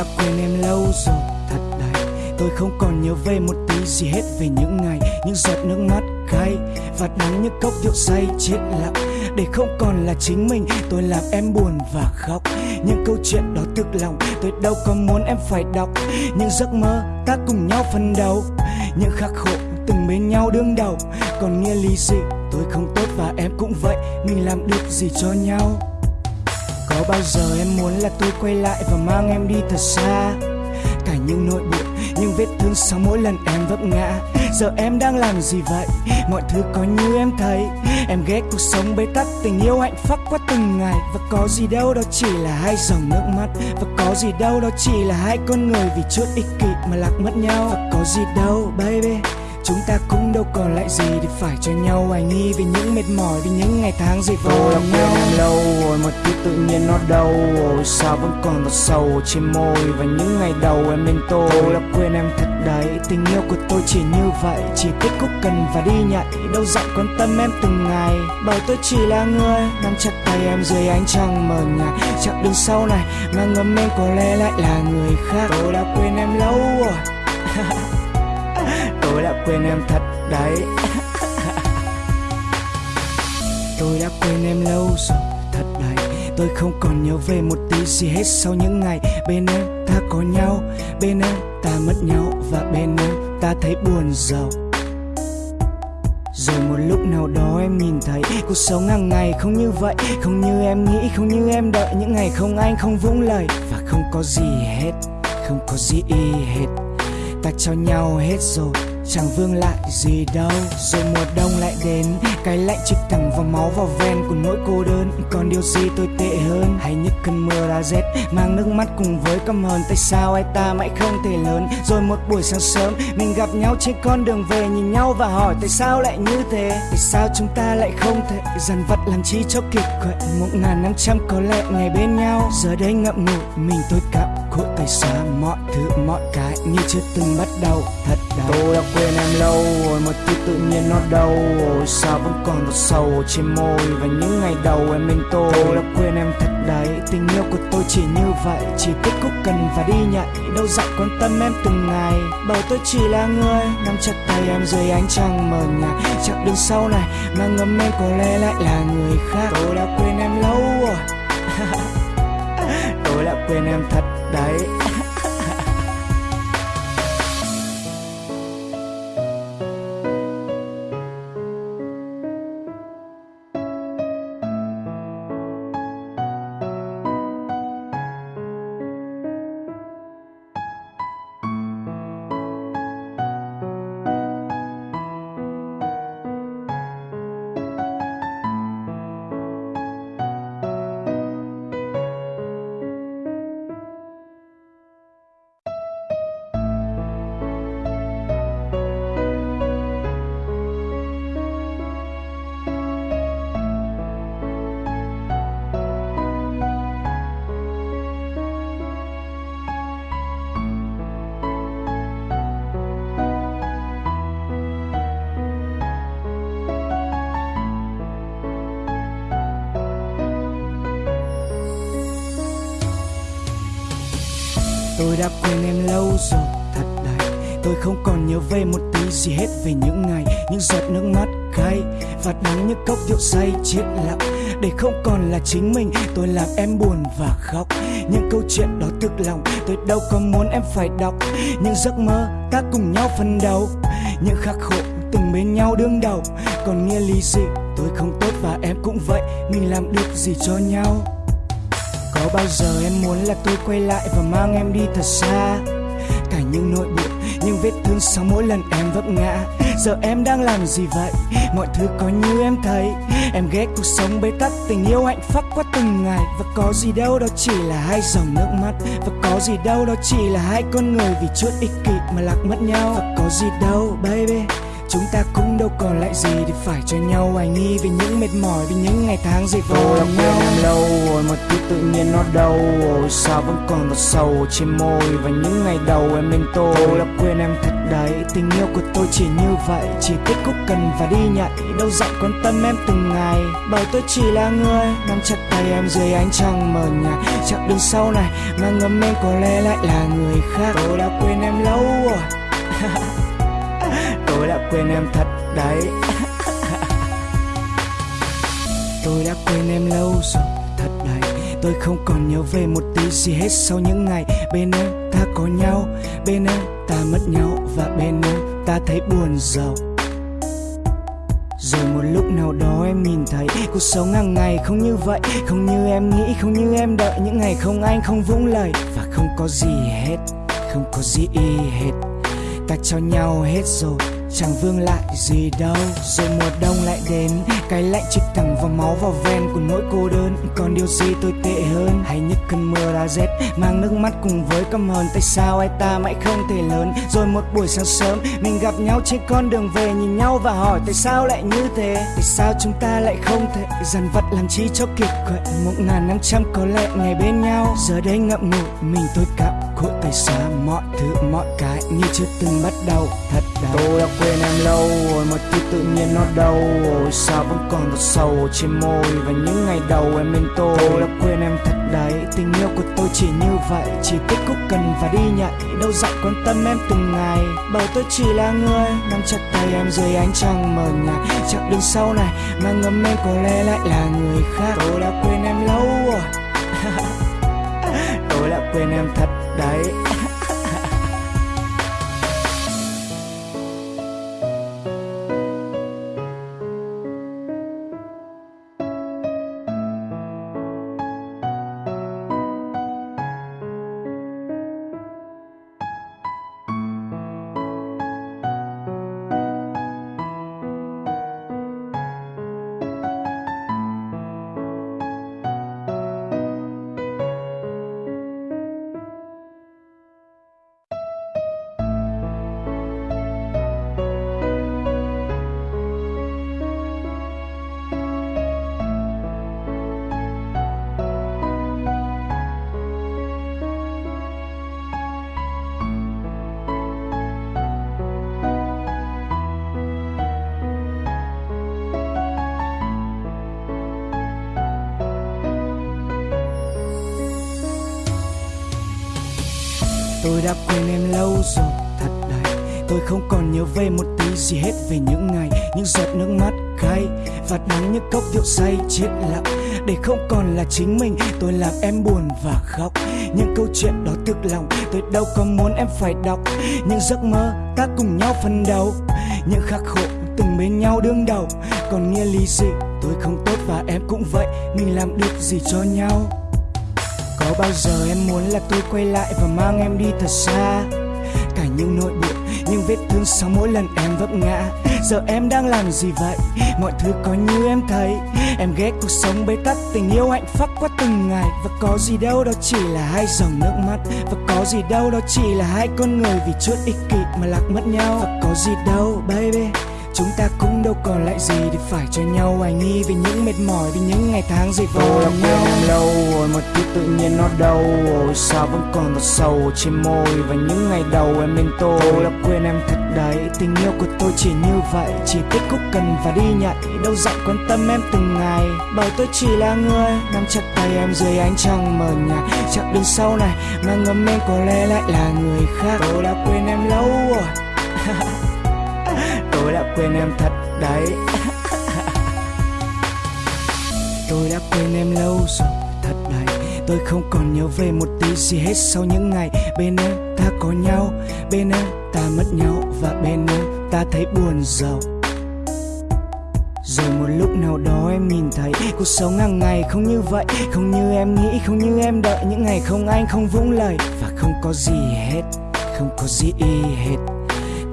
Đã quên em lâu rồi, thật đấy Tôi không còn nhớ về một tí gì hết về những ngày, Những giọt nước mắt cay Và đắng những cốc rượu say chết lặng. Để không còn là chính mình, Tôi làm em buồn và khóc. Những câu chuyện đó thực lòng, Tôi đâu có muốn em phải đọc. Những giấc mơ ta cùng nhau phân đấu, Những khắc khổ từng bên nhau đương đầu. Còn nghĩa lý gì? Tôi không tốt và em cũng vậy, Mình làm được gì cho nhau? Có bao giờ em muốn là tôi quay lại và mang em đi thật xa? Cả những nỗi buồn, những vết thương sau mỗi lần em vấp ngã. Giờ em đang làm gì vậy? Mọi thứ có như em thấy. Em ghét cuộc sống bế tắc, tình yêu hạnh phúc qua từng ngày. Và có gì đâu đó chỉ là hai dòng nước mắt. Và có gì đâu đó chỉ là hai con người vì chút ích kỷ mà lạc mất nhau. Và có gì đâu baby. Chúng ta cũng đâu còn lại gì để phải cho nhau. Hoài nghi Vì những mệt mỏi, vì những ngày tháng dày vò đã quên em lâu rồi mà thứ tự nhiên nó đâu? Rồi Sao vẫn còn một sầu trên môi? Và những ngày đầu em bên tôi Tôi đã quên em thật đấy Tình yêu của tôi chỉ như vậy. Chỉ thích khúc cần và đi nhảy Đâu dặn quan tâm em từng ngày. Bởi tôi chỉ là người Nắm chặt tay em dưới ánh trăng mờ nhạt. Chặng đường sau này mà ngấm em có lẽ lại là người khác. Tôi đã quên em lâu rồi Tôi đã quên em thật đấy. Tôi đã quên em lâu rồi thật đấy. Tôi không còn nhớ về một tí gì hết sau những ngày Bên em ta có nhau Bên em ta mất nhau Và bên em ta thấy buồn giàu. Rồi một lúc nào đó em nhìn thấy cuộc sống hàng ngày không như vậy Không như em nghĩ, không như em đợi. Những ngày không anh không vững lời Và không có gì hết, không có gì y hết. Ta cho nhau hết rồi chẳng vương lại gì đâu, rồi mùa đông lại đến. Cái lạnh chích thẳng vào máu vào ven của nỗi cô đơn. Còn điều gì tôi tệ hơn? Hay những cơn mưa đã rét mang nước mắt cùng với căm hờn? Tại sao ai ta mãi không thể lớn? Rồi một buổi sáng sớm, mình gặp nhau trên con đường về nhìn nhau và hỏi, tại sao lại như thế? Tại sao chúng ta lại không thể dằn vặt làm chi cho kịp quậy một ngàn năm trăm có lẽ ngày bên nhau? Giờ đây ngậm ngùi mình tôi cảm khổ tại sao mọi thứ, mọi cái như chưa từng bắt đầu? Thật đau. Tôi đã quên em lâu rồi, mà thứ tự nhiên nó đâu? Rồi sao vẫn còn một sầu trên môi? Và những ngày đầu em bên tôi tôi đã quên em thật đấy. Tình yêu của tôi chỉ như vậy, chỉ thích khúc cần và đi nhảy. Đâu dặn quan tâm em từng ngày bởi tôi chỉ là người. Nắm chặt tay em dưới ánh trăng mờ nhạt. Chặng đường sau này mà ngấm em có lẽ lại là người khác. Tôi đã quên em lâu rồi. Tôi đã quên em thật đấy. Đã quên em lâu rồi, thật đấy. Tôi không còn nhớ về một tí gì hết về những ngày, Những giọt nước mắt cay Và đắng những cốc rượu say chết lặng. Để không còn là chính mình, Tôi làm em buồn và khóc. Những câu chuyện đó thực lòng, Tôi đâu có muốn em phải đọc. Những giấc mơ ta cùng nhau phân đấu, Những khắc khổ từng bên nhau đương đầu. Còn nghĩa lý gì? Tôi không tốt và em cũng vậy, Mình làm được gì cho nhau? Có bao giờ em muốn là tôi quay lại và mang em đi thật xa? Cả những nỗi buồn, những vết thương sau mỗi lần em vấp ngã. Giờ em đang làm gì vậy? Mọi thứ có như em thấy. Em ghét cuộc sống bế tắc, tình yêu hạnh phúc qua từng ngày. Và có gì đâu đó chỉ là hai dòng nước mắt. Và có gì đâu đó chỉ là hai con người vì chút ích kỷ mà lạc mất nhau. Và có gì đâu baby chúng ta cũng đâu còn lại gì để phải cho nhau. Hoài nghi về những mệt mỏi vì những ngày tháng dày vò Tôi đã nhau. quên em lâu rồi mà thứ tự nhiên nó đâu rồi. Sao vẫn còn một sầu trên môi và những ngày đầu em bên tôi? Tôi đã quên em thật đấy Tình yêu của tôi chỉ như vậy. Chỉ kết khúc cần và đi nhạy Đâu dặn quan tâm em từng ngày. Bởi tôi chỉ là người Nắm chặt tay em dưới ánh trăng mờ nhạt. Chặng đường sau này Mà ngấm em có lẽ lại là người khác. Tôi đã quên em lâu rồi Tôi đã quên em thật đấy. Tôi đã quên em lâu rồi thật đấy. Tôi không còn nhớ về một tí gì hết sau những ngày Bên em ta có nhau Bên em ta mất nhau Và bên em ta thấy buồn giàu. Rồi một lúc nào đó em nhìn thấy cuộc sống hàng ngày không như vậy Không như em nghĩ, không như em đợi. Những ngày không anh, không vũng lời Và không có gì hết, không có gì y hết. Ta cho nhau hết rồi chẳng vương lại gì đâu, rồi mùa đông lại đến. Cái lạnh chích thẳng vào máu vào ven của nỗi cô đơn. Còn điều gì tồi tệ hơn, hay nhất cơn mưa đã rét. Mang nước mắt cùng với căm hờn, tại sao ai ta mãi không thể lớn? Rồi một buổi sáng sớm, mình gặp nhau trên con đường về, nhìn nhau và hỏi, tại sao lại như thế? Tại sao chúng ta lại không thể dằn vặt làm chi cho kiệt quệ? Một ngàn năm trăm có lẽ ngày bên nhau, giờ đây ngậm ngùi, mình tôi cảm khuất tay xa mọi thứ mọi cái như chưa từng bắt đầu thật đau. Tôi đã quên em lâu rồi mà thứ tự nhiên nó đâu. Rồi sao vẫn còn một sầu trên môi và những ngày đầu em bên tôi? Tôi đã quên em thật đấy tình yêu của tôi chỉ như vậy chỉ kết khúc cần và đi nhạy đâu dặn quan tâm em từng ngày bởi tôi chỉ là người nắm chặt tay em dưới ánh trăng mờ nhạt. Chặng đường sau này mà ngấm em có lẽ lại là người khác. Tôi đã quên em lâu rồi tôi đã quên em thật đấy. Đã quên em lâu rồi, thật đấy. Tôi không còn nhớ về một tí gì hết về những ngày Những giọt nước mắt cay Và đắng những cốc rượu say chết lặng. Để không còn là chính mình Tôi làm em buồn và khóc. Những câu chuyện đó thực lòng Tôi đâu có muốn em phải đọc. Những giấc mơ ta cùng nhau phân đấu Những khắc khổ từng bên nhau đương đầu. Còn nghĩa lý gì? Tôi không tốt và em cũng vậy Mình làm được gì cho nhau? Có bao giờ em muốn là tôi quay lại và mang em đi thật xa? Cả những nỗi buồn, những vết thương sau mỗi lần em vấp ngã. Giờ em đang làm gì vậy? Mọi thứ có như em thấy. Em ghét cuộc sống bế tắc, tình yêu hạnh phúc qua từng ngày. Và có gì đâu đó chỉ là hai dòng nước mắt. Và có gì đâu đó chỉ là hai con người vì chút ích kỷ mà lạc mất nhau. Và có gì đâu baby. Chúng ta cũng đâu còn lại gì để phải cho nhau. Hoài nghi Vì những mệt mỏi, vì những ngày tháng dày vò đã nhau. em lâu rồi mà thứ tự nhiên nó đâu rồi. Sao vẫn còn một sầu trên môi và những ngày đầu em bên tôi? Tôi đã quên em thật đấy Tình yêu của tôi chỉ như vậy. Chỉ kết khúc cần và đi nhạy Đâu dặn quan tâm em từng ngày. Bởi tôi chỉ là người Nắm chặt tay em dưới ánh trăng mờ nhạt. Chặng đường sau này Mà ngấm em có lẽ lại là người khác. Tôi đã quên em lâu rồi Tôi đã quên em thật đấy. Tôi đã quên em lâu rồi thật đấy. Tôi không còn nhớ về một tí gì hết sau những ngày Bên em ta có nhau Bên em ta mất nhau Và bên em ta thấy buồn giàu. Rồi một lúc nào đó em nhìn thấy cuộc sống hàng ngày không như vậy Không như em nghĩ, không như em đợi. Những ngày không anh, không vững lời Và không có gì hết, không có gì hết.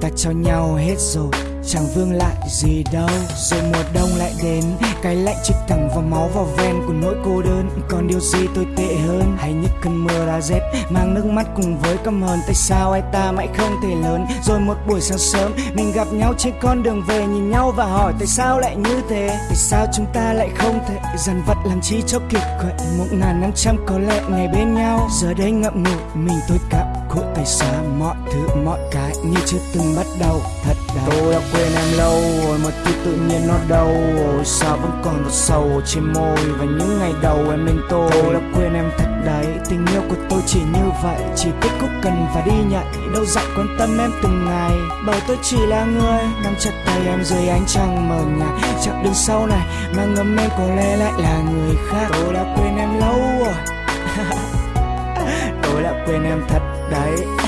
Ta cho nhau hết rồi chẳng vương lại gì đâu, rồi mùa đông lại đến. Cái lạnh chích thẳng vào máu vào ven của nỗi cô đơn. Còn điều gì tôi tệ hơn? Hay những cơn mưa đã rét, mang nước mắt cùng với căm hờn. Tại sao ai ta mãi không thể lớn? Rồi một buổi sáng sớm, mình gặp nhau trên con đường về, nhìn nhau và hỏi, tại sao lại như thế? Tại sao chúng ta lại không thể dằn vặt làm chi cho kiệt quệ một ngàn năm trăm có lẽ ngày bên nhau. Giờ đây ngậm ngùi mình tôi cảm khổ tại sao mọi thứ mọi cái như chưa từng bắt đầu thật đau. Tôi đã quên em lâu rồi mà tuy tự nhiên nó đâu rồi. Sao vẫn còn một sầu trên môi và những ngày đầu em bên tôi? Tôi đã quên em thật đấy tình yêu của tôi chỉ như vậy. Chỉ kết thúc cần và đi nhạy đâu dặn quan tâm em từng ngày. Bởi tôi chỉ là người nắm chặt tay em dưới ánh trăng mờ nhạt. Chặng đường sau này mà ngấm em có lẽ lại là người khác. Tôi đã quên em lâu rồi tôi đã quên em thật đấy.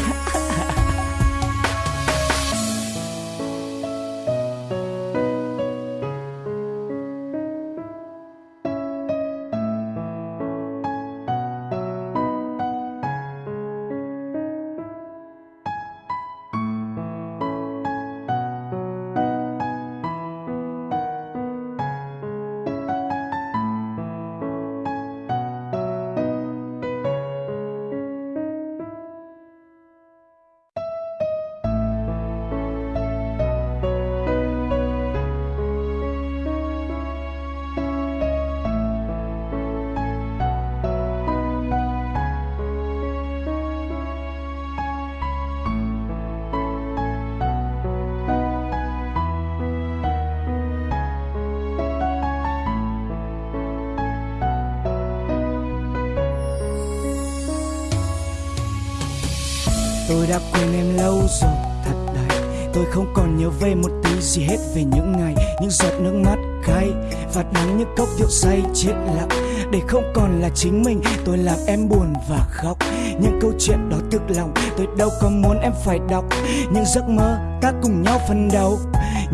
Đã quên em lâu rồi, thật đấy. Tôi không còn nhớ về một tí gì hết về những ngày, những giọt nước mắt cay và đắng những cốc rượu say chết lặng. Để không còn là chính mình, tôi làm em buồn và khóc. Những câu chuyện đó thực lòng, tôi đâu có muốn em phải đọc. Những giấc mơ ta cùng nhau phân đấu,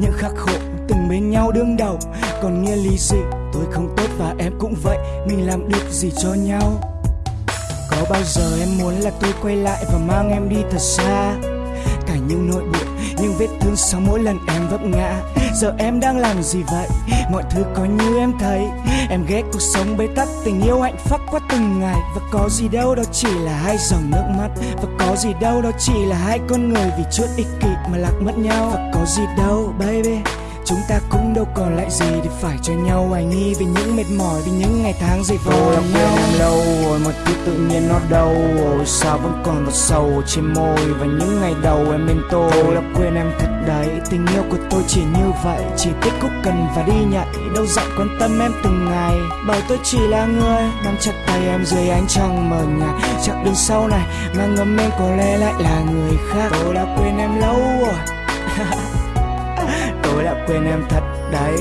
những khắc khổ từng bên nhau đương đầu. Còn nghĩa lý gì? Tôi không tốt và em cũng vậy, mình làm được gì cho nhau? Có bao giờ em muốn là tôi quay lại và mang em đi thật xa? Cả những nỗi buồn, những vết thương sau mỗi lần em vấp ngã. Giờ em đang làm gì vậy? Mọi thứ có như em thấy. Em ghét cuộc sống bế tắc, tình yêu hạnh phúc qua từng ngày. Và có gì đâu đó chỉ là hai dòng nước mắt. Và có gì đâu đó chỉ là hai con người vì chút ích kỷ mà lạc mất nhau. Và có gì đâu, baby chúng ta cũng đâu còn lại gì để phải cho nhau. Hoài nghi vì những mệt mỏi vì những ngày tháng dày vò quên nhau. em lâu rồi mà tuy tự nhiên nó đâu rồi sao vẫn còn một sầu trên môi và những ngày đầu em bên tôi. Tôi đã quên em thật đấy tình yêu của tôi chỉ như vậy. Chỉ kết thúc cần và đi nhạy đâu dặn quan tâm em từng ngày. Bởi tôi chỉ là người nắm chặt tay em dưới ánh trăng mờ nhạt. Chặng đường sau này mà ngấm em có lẽ lại là người khác. Tôi đã quên em lâu rồi đã quên em thật đấy.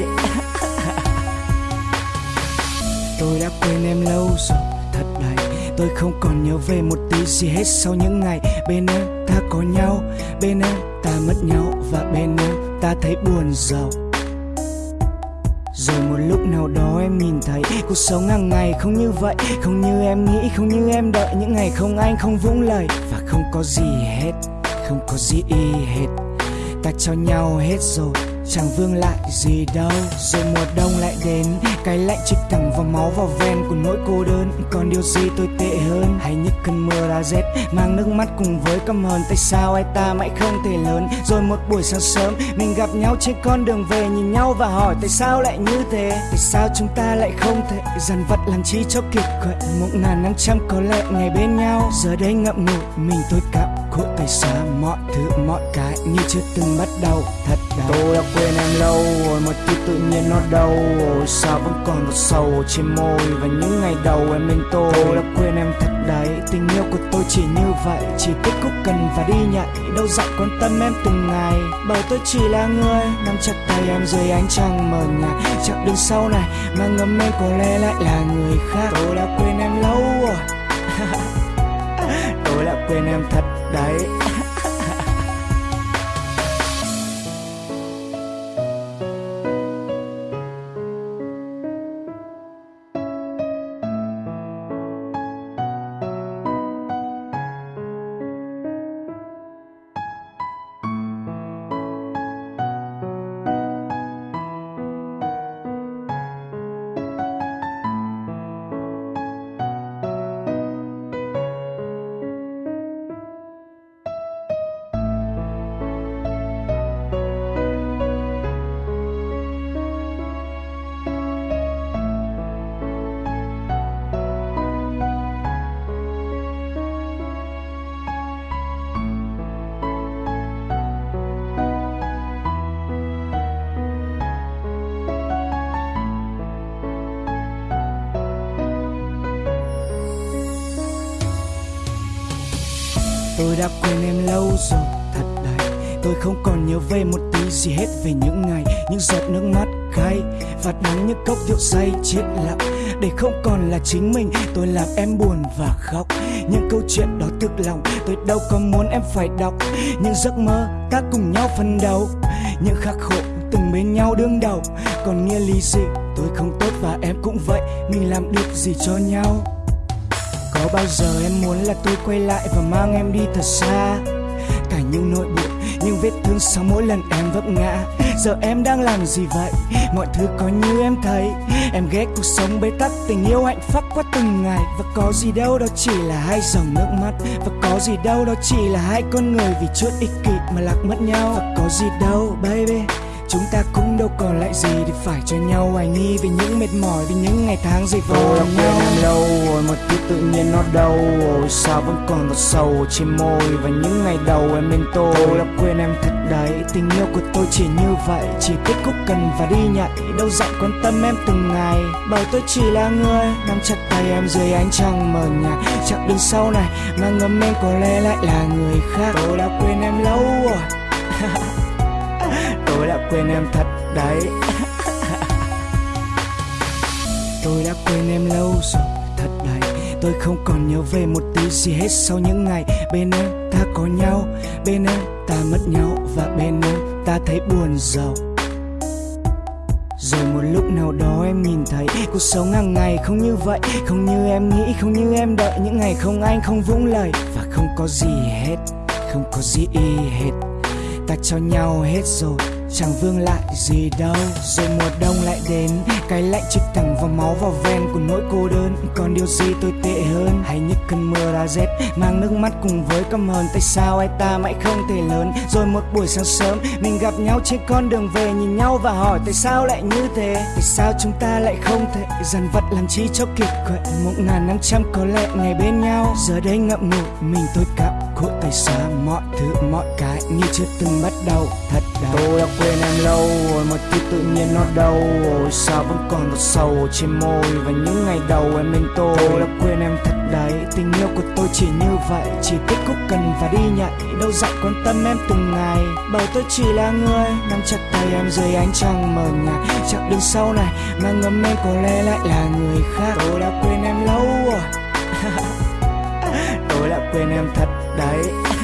Tôi đã quên em lâu rồi, thật đấy. Tôi không còn nhớ về một tí gì hết sau những ngày bên em ta có nhau, bên em ta mất nhau và bên em ta thấy buồn giàu. Rồi một lúc nào đó em nhìn thấy cuộc sống hàng ngày không như vậy, không như em nghĩ, không như em đợi. Những ngày không anh, không vũng lời và không có gì hết, không có gì y hết. Ta cho nhau hết rồi chẳng vương lại gì đâu rồi mùa đông lại đến, cái lạnh chích thẳng vào máu vào ven của nỗi cô đơn. Còn điều gì tôi tệ hơn, hay những cơn mưa đã rét, mang nước mắt cùng với căm hờn. Tại sao ai ta mãi không thể lớn? Rồi một buổi sáng sớm, mình gặp nhau trên con đường về, nhìn nhau và hỏi tại sao lại như thế? Tại sao chúng ta lại không thể dằn vặt làm chi cho kiệt quệ một ngàn năm trăm có lẽ ngày bên nhau, giờ đây ngậm ngùi, mình tôi cảm khổ tại sao mọi thứ mọi cái như chưa từng bắt đầu. Thật đau tôi đã quên em lâu rồi mà tuy tự nhiên nó đâu. Sao vẫn còn một sầu trên môi và những ngày đầu em bên tôi? Tôi đã quên em thật đấy tình yêu của tôi chỉ như vậy. Chỉ kết thúc cần và đi nhạy đâu dặn quan tâm em từng ngày. Bởi tôi chỉ là người nắm chặt tay em dưới ánh trăng mờ nhạt. Chặng đường sau này mà ngấm em có lẽ lại là người khác. Tôi đã quên em lâu rồi là đã quên em thật đấy. Tôi đã quên em lâu rồi thật đấy Tôi không còn nhớ về một tí gì hết về những ngày Những giọt nước mắt cay Và đắng những cốc rượu say chết lặng. Để không còn là chính mình Tôi làm em buồn và khóc. Những câu chuyện đó thực lòng Tôi đâu có muốn em phải đọc. Những giấc mơ ta cùng nhau phân đấu, Những khắc khổ từng bên nhau đương đầu. Còn nghĩa lý gì? Tôi không tốt và em cũng vậy. Mình làm được gì cho nhau? Có bao giờ em muốn là tôi quay lại và mang em đi thật xa? Cả những nỗi buồn, những vết thương sau mỗi lần em vấp ngã. Giờ em đang làm gì vậy? Mọi thứ có như em thấy. Em ghét cuộc sống bế tắc, tình yêu hạnh phúc qua từng ngày. Và có gì đâu đó chỉ là hai dòng nước mắt. Và có gì đâu đó chỉ là hai con người vì chút ích kỷ mà lạc mất nhau. Và có gì đâu baby. Chúng ta cũng đâu còn lại gì để phải cho nhau. Hoài nghi Vì những mệt mỏi, vì những ngày tháng dày vò Tôi đã quên em lâu rồi mà thứ tự nhiên nó đâu rồi Sao vẫn còn giọt sầu trên môi Và những ngày đầu em bên tôi. Tôi đã quên em thật đấy Tình yêu của tôi chỉ như vậy. Chỉ biết khúc cần và đi nhảy Đâu dặn quan tâm em từng ngày. Bởi tôi chỉ là người Nắm chặt tay em dưới ánh trăng mờ nhạt. Chặng đường sau này Mà ngấm em có lẽ lại là người khác. Tôi đã quên em lâu rồi tôi đã quên em thật đấy. Tôi đã quên em lâu rồi, thật đấy. Tôi không còn nhớ về một tí gì hết sau những ngày bên em ta có nhau, bên em ta mất nhau và bên em ta thấy buồn giàu. Rồi một lúc nào đó em nhìn thấy cuộc sống hàng ngày không như vậy, không như em nghĩ, không như em đợi. Những ngày không anh không vững lời và không có gì hết, không có gì hết. Ta cho nhau hết rồi chẳng vương lại gì đâu, rồi mùa đông lại đến. Cái lạnh chích thẳng vào máu vào ven của nỗi cô đơn. Còn điều gì tôi tệ hơn? Hay những cơn mưa đã rét, mang nước mắt cùng với căm hờn. Tại sao ai ta mãi không thể lớn? Rồi một buổi sáng sớm, mình gặp nhau trên con đường về, nhìn nhau và hỏi, tại sao lại như thế? Tại sao chúng ta lại không thể dằn vặt làm chi cho kiệt quệ một ngàn năm trăm có lẽ ngày bên nhau. Giờ đây ngậm ngùi, mình tôi cảm khổ tay xa mọi thứ mọi cái như chưa từng bắt đầu. Thật đau. Tôi đã quên em lâu rồi mà thứ tự nhiên nó đâu rồi sao vẫn còn giọt sầu trên môi và những ngày đầu em bên tôi. Tôi đã quên em thật đấy tình yêu của tôi chỉ như vậy. Chỉ biết khúc cần và đi nhảy đâu dặn quan tâm em từng ngày. Bởi tôi chỉ là người nắm chặt tay em dưới ánh trăng mờ nhạt. Chặng đường sau này mà ngấm em có lẽ lại là người khác. Tôi đã quên em lâu rồi tôi đã quên em thật đấy.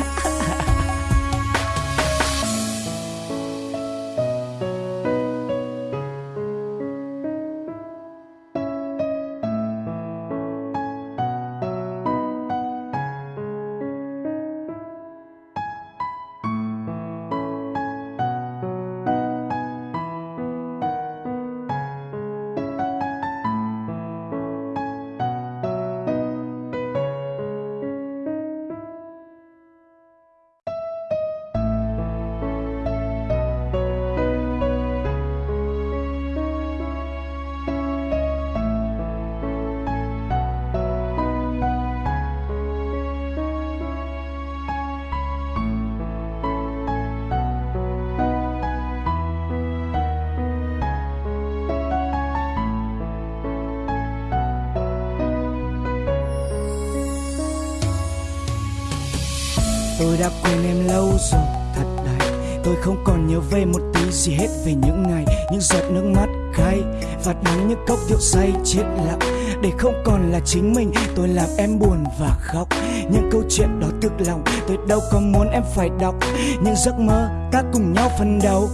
Đã quên em lâu rồi, thật đấy. Tôi không còn nhớ về một tí gì hết về những ngày, những giọt nước mắt cay và đắng những cốc rượu say chết lặng. Để không còn là chính mình, tôi làm em buồn và khóc. Những câu chuyện đó thực lòng, tôi đâu có muốn em phải đọc. Những giấc mơ ta cùng nhau phân đấu,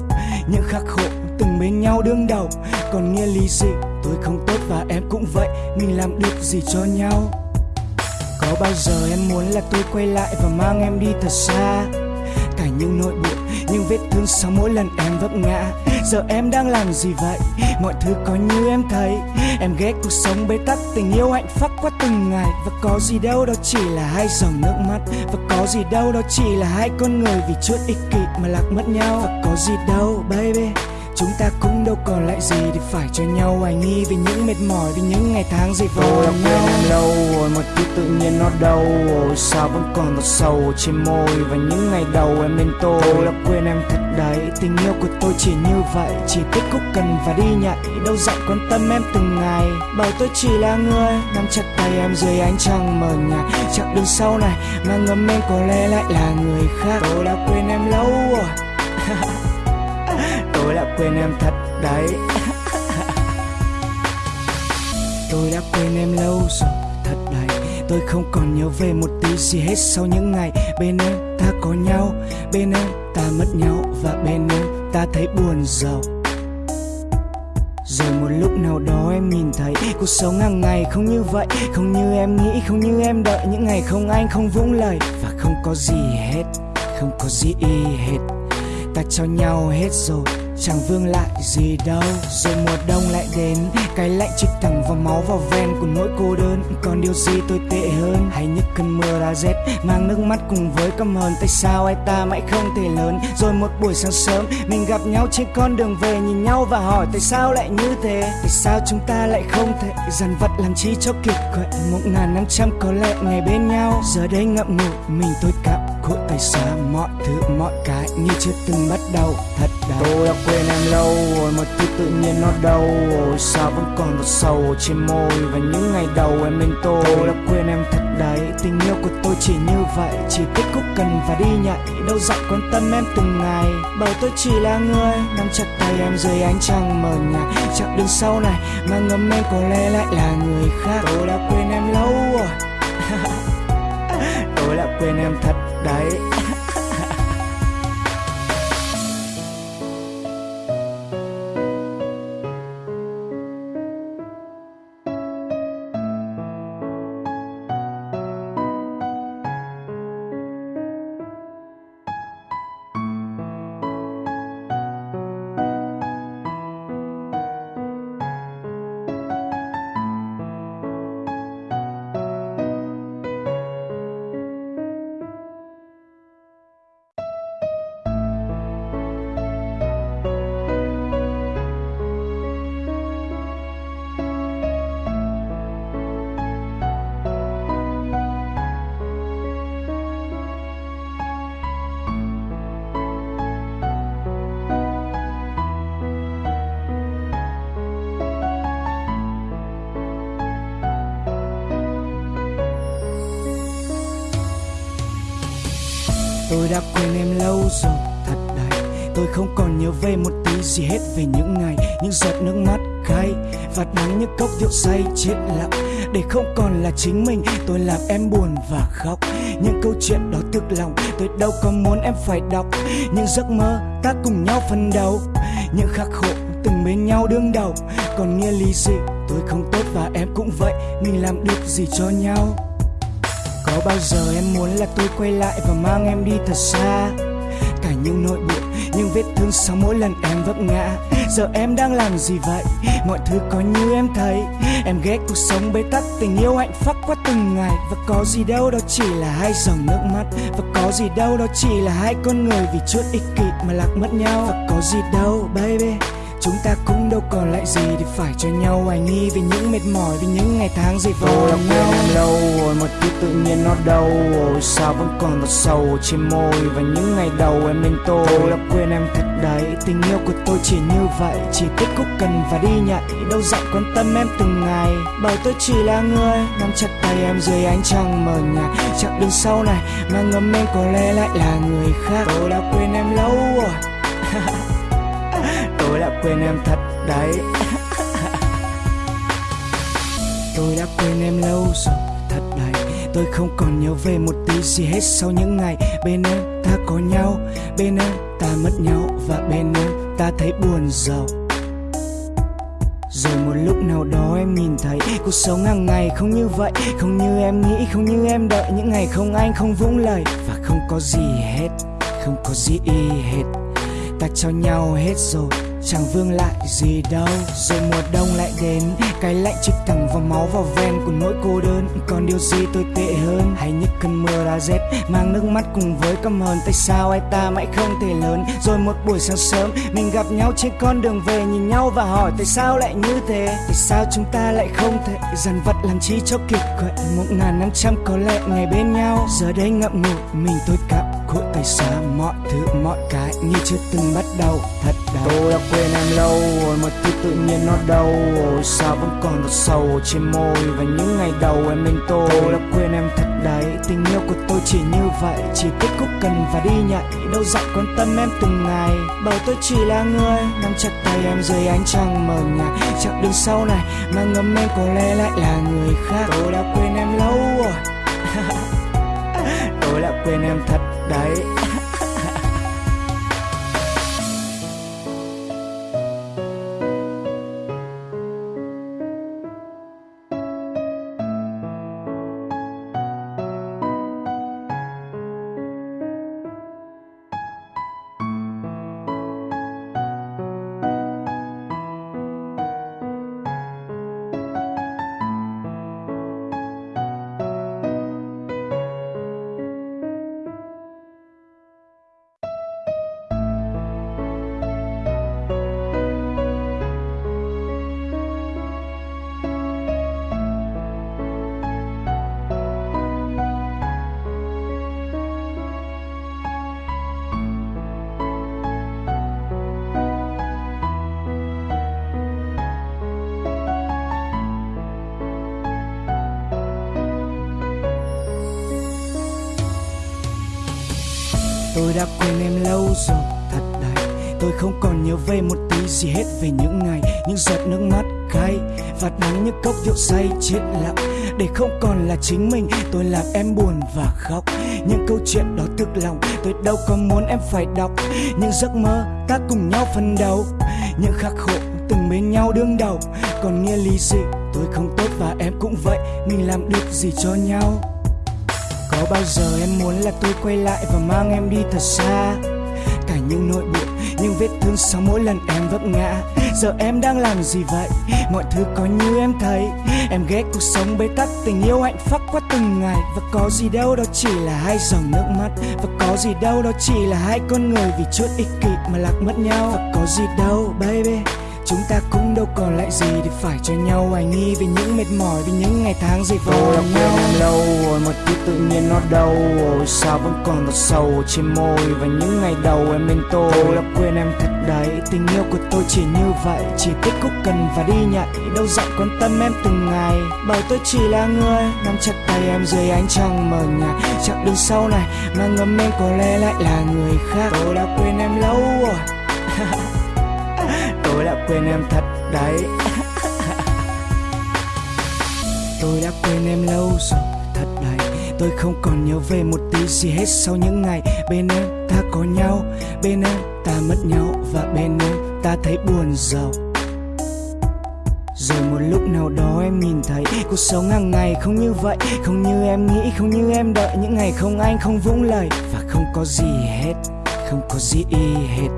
những khắc khổ từng bên nhau đương đầu. Còn nghĩa lý gì? Tôi không tốt và em cũng vậy, mình làm được gì cho nhau? Có bao giờ em muốn là tôi quay lại và mang em đi thật xa? Cả những nỗi buồn, những vết thương sau mỗi lần em vấp ngã. Giờ em đang làm gì vậy? Mọi thứ có như em thấy. Em ghét cuộc sống bế tắc, tình yêu hạnh phúc qua từng ngày. Và có gì đâu đó chỉ là hai dòng nước mắt. Và có gì đâu đó chỉ là hai con người vì chút ích kỷ mà lạc mất nhau. Và có gì đâu baby chúng ta cũng đâu còn lại gì để phải cho nhau. Hoài nghi vì những mệt mỏi vì những ngày tháng vò tôi đã quên em lâu rồi mà thứ tự nhiên nó đâu rồi. Sao vẫn còn giọt sầu trên môi và những ngày đầu em bên tôi? Tôi đã quên em thật đấy tình yêu của tôi chỉ như vậy. Chỉ biết khúc cần và đi nhảy đâu dặn quan tâm em từng ngày. Bởi tôi chỉ là người nắm chặt tay tay em dưới ánh trăng mờ nhạt. Chặng đường sau này mà ngấm em có lẽ lại là người khác. Tôi đã quên em lâu rồi tôi đã quên em thật đấy. Tôi đã quên em lâu rồi, thật đấy. Tôi không còn nhớ về một tí gì hết sau những ngày bên em ta có nhau, bên em ta mất nhau và bên em ta thấy buồn giàu. Rồi một lúc nào đó em nhìn thấy cuộc sống hàng ngày không như vậy, không như em nghĩ, không như em đợi. Những ngày không anh, không vũng lời và không có gì hết, không có gì y hết. Ta cho nhau hết rồi chẳng vương lại gì đâu, rồi mùa đông lại đến. Cái lạnh chích thẳng vào máu vào ven của nỗi cô đơn. Còn điều gì tồi tệ hơn, hay những cơn mưa đã rét. Mang nước mắt cùng với căm hờn tại sao ai ta mãi không thể lớn? Rồi một buổi sáng sớm, mình gặp nhau trên con đường về, nhìn nhau và hỏi, tại sao lại như thế? Tại sao chúng ta lại không thể dằn vặt làm chi cho kiệt quệ một ngàn năm trăm có lẽ ngày bên nhau. Giờ đây ngậm ngùi, mình tôi cảm khuất tại sao mọi thứ mọi cái như chưa từng bắt đầu. Thật đau. Tôi đã quên em lâu rồi một thứ tự nhiên nó đâu rồi. Sao vẫn còn một sầu trên môi và những ngày đầu em bên tôi? Tôi đã quên em thật đấy tình yêu của tôi chỉ như vậy. Chỉ thích khúc cần và đi nhảy đâu dặn quan tâm em từng ngày. Bởi tôi chỉ là người nắm chặt tay em dưới ánh trăng mờ nhạt. Chặng đường sau này mà ngấm em có lẽ lại là người khác. Tôi đã quên em lâu rồi đã quên em thật đấy. Tôi đã quên em lâu rồi, thật đấy tôi không còn nhớ về một tí gì hết về những ngày, những giọt nước mắt cay. Và đắng những cốc rượu say chết lặng. Để không còn là chính mình, tôi làm em buồn và khóc. Những câu chuyện đó thực lòng, tôi đâu có muốn em phải đọc. Những giấc mơ ta cùng nhau phân đấu. Những khắc khổ từng bên nhau đương đầu. Còn nghĩa lý gì? Tôi không tốt và em cũng vậy. Mình làm được gì cho nhau? Có bao giờ em muốn là tôi quay lại và mang em đi thật xa? Cả những nỗi buồn, những vết thương sau mỗi lần em vấp ngã. Giờ em đang làm gì vậy? Mọi thứ có như em thấy. Em ghét cuộc sống bế tắc, tình yêu hạnh phúc qua từng ngày. Và có gì đâu đó chỉ là hai dòng nước mắt. Và có gì đâu đó chỉ là hai con người vì chút ích kỷ mà lạc mất nhau. Và có gì đâu, baby chúng ta cũng đâu còn lại gì để phải cho nhau. Hoài nghi vì những mệt mỏi vì những ngày tháng dày vò tôi đã quên em lâu rồi một thứ tự nhiên nó đâu rồi. Sao vẫn còn một sầu trên môi và những ngày đầu em bên tôi? Tôi đã quên em thật đấy tình yêu của tôi chỉ như vậy. Chỉ thích khúc cần và đi nhảy đâu dặn quan tâm em từng ngày. Bởi tôi chỉ là người nắm chặt tay em dưới ánh trăng mờ nhạt. Chặng đường sau này mà ngấm em có lẽ lại là người khác. Tôi đã quên em lâu rồi tôi đã quên em thật đấy. Tôi đã quên em lâu rồi, thật đấy. Tôi không còn nhớ về một tí gì hết sau những ngày bên em ta có nhau, bên em ta mất nhau và bên em ta thấy buồn giàu. Rồi một lúc nào đó em nhìn thấy cuộc sống hàng ngày không như vậy, không như em nghĩ, không như em đợi. Những ngày không anh không vững lời và không có gì hết, không có gì hết. Ta cho nhau hết rồi chẳng vương lại gì đâu, rồi mùa đông lại đến. Cái lạnh chích thẳng vào máu vào ven của nỗi cô đơn. Còn điều gì tồi tệ hơn? Hay những cơn mưa đã rét, mang nước mắt cùng với căm hờn. Tại sao ai ta mãi không thể lớn? Rồi một buổi sáng sớm, mình gặp nhau trên con đường về, nhìn nhau và hỏi, tại sao lại như thế? Tại sao chúng ta lại không thể dằn vặt làm chi cho kịp quệ một ngàn năm trăm có lẽ ngày bên nhau? Giờ đây ngậm ngùi, mình tôi cảm cội tay xa mọi thứ mọi cái như chưa từng bắt đầu. Thật đấy tôi đã quên em lâu rồi mà thứ tự nhiên nó đâu rồi sao vẫn còn một sầu trên môi. Và những ngày đầu em bên tôi tôi đã quên em thật đấy tình yêu của tôi chỉ như vậy. Chỉ kết thúc cần và đi nhạy đâu dặn quan tâm em từng ngày. Bởi tôi chỉ là người nắm chặt tay em dưới ánh trăng mờ nhạt. Chặng đường sau này mà ngấm em có lẽ lại là người khác. Tôi đã quên em lâu rồi tôi đã quên em thật đấy. Đã quên em lâu rồi, thật đấy. Tôi không còn nhớ về một tí gì hết về những ngày, những giọt nước mắt cay và đắng những cốc rượu say chết lặng. Để không còn là chính mình, tôi làm em buồn và khóc. Những câu chuyện đó thực lòng, tôi đâu có muốn em phải đọc. Những giấc mơ ta cùng nhau phân đấu, những khắc khổ từng bên nhau đương đầu. Còn nghĩa lý gì? Tôi không tốt và em cũng vậy, mình làm được gì cho nhau? Có bao giờ em muốn là tôi quay lại và mang em đi thật xa? Cả những nỗi buồn, những vết thương sau mỗi lần em vấp ngã. Giờ em đang làm gì vậy? Mọi thứ có như em thấy. Em ghét cuộc sống bế tắc, tình yêu hạnh phúc qua từng ngày. Và có gì đâu đó chỉ là hai dòng nước mắt. Và có gì đâu đó chỉ là hai con người vì chút ích kỷ mà lạc mất nhau. Và có gì đâu, baby chúng ta cũng đâu còn lại gì để phải cho nhau. Hoài nghi vì những mệt mỏi vì những ngày tháng vò tôi đã nhau. lâu rồi mà thứ tự nhiên nó đâu rồi. Sao vẫn còn một sầu trên môi và những ngày đầu em bên tôi? Tôi đã quên em thật đấy tình yêu của tôi chỉ như vậy. Chỉ kết thúc cần và đi nhạy đâu dặn quan tâm em từng ngày. Bởi tôi chỉ là người nắm chặt tay em dưới ánh trăng mờ nhạt. Chặng đường sau này mà ngấm em có lẽ lại là người khác. Tôi đã quên em lâu rồi đã quên em thật đấy. Tôi đã quên em lâu rồi, thật đấy. Tôi không còn nhớ về một tí gì hết sau những ngày bên em ta có nhau. Bên em ta mất nhau và bên em ta thấy buồn giàu. Rồi một lúc nào đó em nhìn thấy cuộc sống hàng ngày không như vậy. Không như em nghĩ, không như em đợi. Những ngày không anh, không vũng lời. Và không có gì hết, không có gì y hết.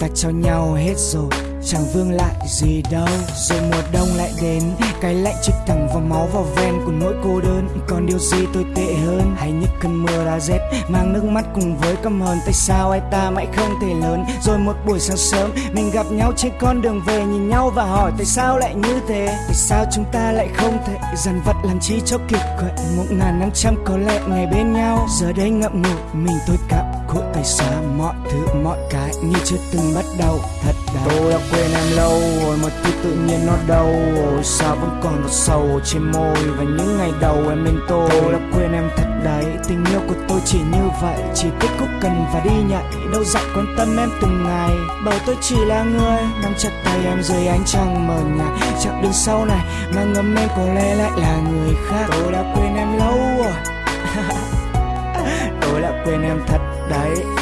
Ta cho nhau hết rồi chẳng vương lại gì đâu, rồi mùa đông lại đến. Cái lạnh chích thẳng vào máu vào ven của nỗi cô đơn. Còn điều gì tôi tệ hơn, hay những cơn mưa đã rét. Mang nước mắt cùng với căm hờn, tại sao ai ta mãi không thể lớn? Rồi một buổi sáng sớm, mình gặp nhau trên con đường về, nhìn nhau và hỏi, tại sao lại như thế? Tại sao chúng ta lại không thể dần vật làm chi cho kịp? Quậy một ngàn năm trăm có lẽ ngày bên nhau. Giờ đây ngậm ngùi, mình tôi cảm cội tay xa mọi thứ mọi cái như chưa từng bắt đầu. Thật đấy tôi đã quên em lâu rồi mà thứ tự nhiên nó đâu. Rồi sao vẫn còn một sầu trên môi và những ngày đầu em bên tôi? Tôi đã quên em thật đấy tình yêu của tôi chỉ như vậy. Chỉ kết thúc cần và đi nhạy đâu dặn quan tâm em từng ngày. Bởi tôi chỉ là người nắm chặt tay em dưới ánh trăng mờ nhạt. Chặng đường sau này mà ngấm em có lẽ lại là người khác. Tôi đã quên em lâu rồi tôi đã quên em thật đấy.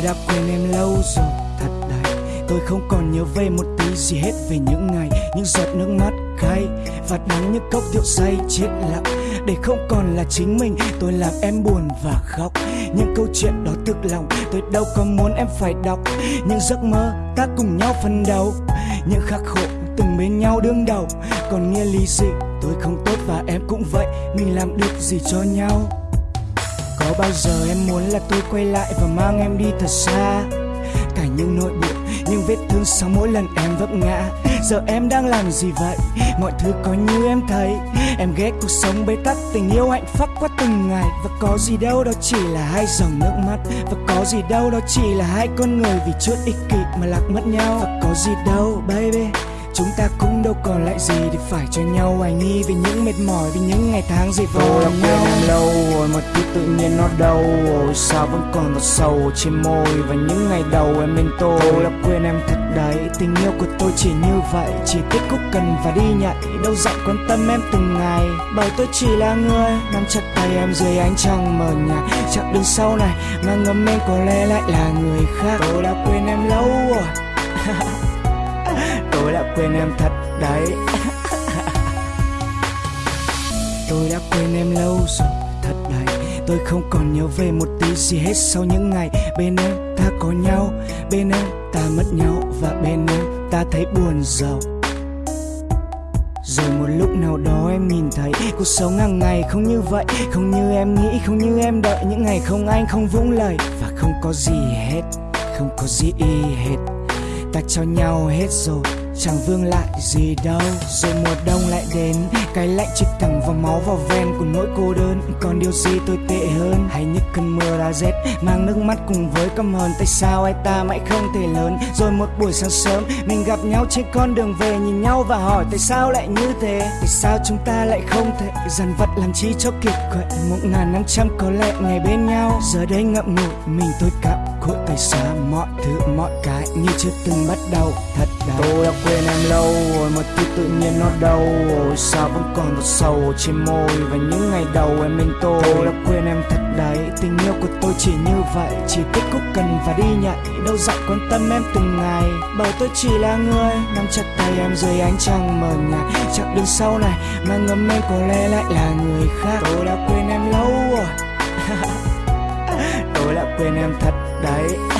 Tôi đã quên em lâu rồi, thật đấy Tôi không còn nhớ về một tí gì hết về những ngày, Những giọt nước mắt cay. Và đắng những cốc rượu say chết lặng. Để không còn là chính mình, Tôi làm em buồn và khóc. Những câu chuyện đó thực lòng, Tôi đâu có muốn em phải đọc. Những giấc mơ ta cùng nhau phân đấu. Những khắc khổ từng bên nhau đương đầu. Còn nghĩa lý gì? Tôi không tốt và em cũng vậy. Mình làm được gì cho nhau? Có bao giờ em muốn là tôi quay lại và mang em đi thật xa? Cả những nỗi buồn, những vết thương sau mỗi lần em vấp ngã. Giờ em đang làm gì vậy? Mọi thứ có như em thấy. Em ghét cuộc sống bế tắc, tình yêu hạnh phúc qua từng ngày. Và có gì đâu đó chỉ là hai dòng nước mắt. Và có gì đâu đó chỉ là hai con người vì chút ích kỷ mà lạc mất nhau. Và có gì đâu baby. Chúng ta cũng đâu còn lại gì để phải cho nhau. Hoài nghi Vì những mệt mỏi, vì những ngày tháng dày vò đã quên em lâu rồi mà thứ tự nhiên nó đâu rồi. Sao vẫn còn một sầu trên môi Và những ngày đầu em bên tôi? Tôi đã quên em thật đấy Tình yêu của tôi chỉ như vậy. Chỉ thích khúc cần và đi nhảy Đâu dặn quan tâm em từng ngày. Bởi tôi chỉ là người Nắm chặt tay em dưới ánh trăng mờ nhạt. Chặng đường sau này Mà ngấm em có lẽ lại là người khác. Tôi đã quên em lâu rồi Tôi đã quên em thật đấy. Tôi đã quên em lâu rồi thật đấy. Tôi không còn nhớ về một tí gì hết sau những ngày Bên em ta có nhau. Bên em ta mất nhau Và bên em ta thấy buồn giàu. Rồi một lúc nào đó em nhìn thấy cuộc sống hàng ngày không như vậy. Không như em nghĩ, không như em đợi. Những ngày không anh, không vũng lời Và không có gì hết, không có gì hết. Ta cho nhau hết rồi chẳng vương lại gì đâu, rồi mùa đông lại đến. Cái lạnh chích thẳng vào máu vào ven của nỗi cô đơn. Còn điều gì tồi tệ hơn? Hay những cơn mưa đã rét mang nước mắt cùng với căm hờn? Tại sao ai ta mãi không thể lớn? Rồi một buổi sáng sớm, mình gặp nhau trên con đường về, nhìn nhau và hỏi, tại sao lại như thế? Tại sao chúng ta lại không thể dằn vặt làm chi cho kiệt quệ một ngàn năm trăm có lẽ ngày bên nhau. Giờ đây ngậm ngùi, mình tôi cảm khổ tại sao mọi thứ mọi cái như chưa từng bắt đầu. Thật đấy Tôi đã quên em lâu rồi mà thứ tự nhiên nó đâu rồi. Sao vẫn còn một sầu trên môi Và những ngày đầu em bên tôi? Tôi đã quên em thật đấy Tình yêu của tôi chỉ như vậy. Chỉ thích khúc cần và đi nhảy Đâu dặn quan tâm em từng ngày. Bởi tôi chỉ là người Nắm chặt tay em dưới ánh trăng mờ nhạt. Chặng đường sau này Mà ngấm em có lẽ lại là người khác. Tôi đã quên em lâu rồi Tôi đã quên em thật đấy.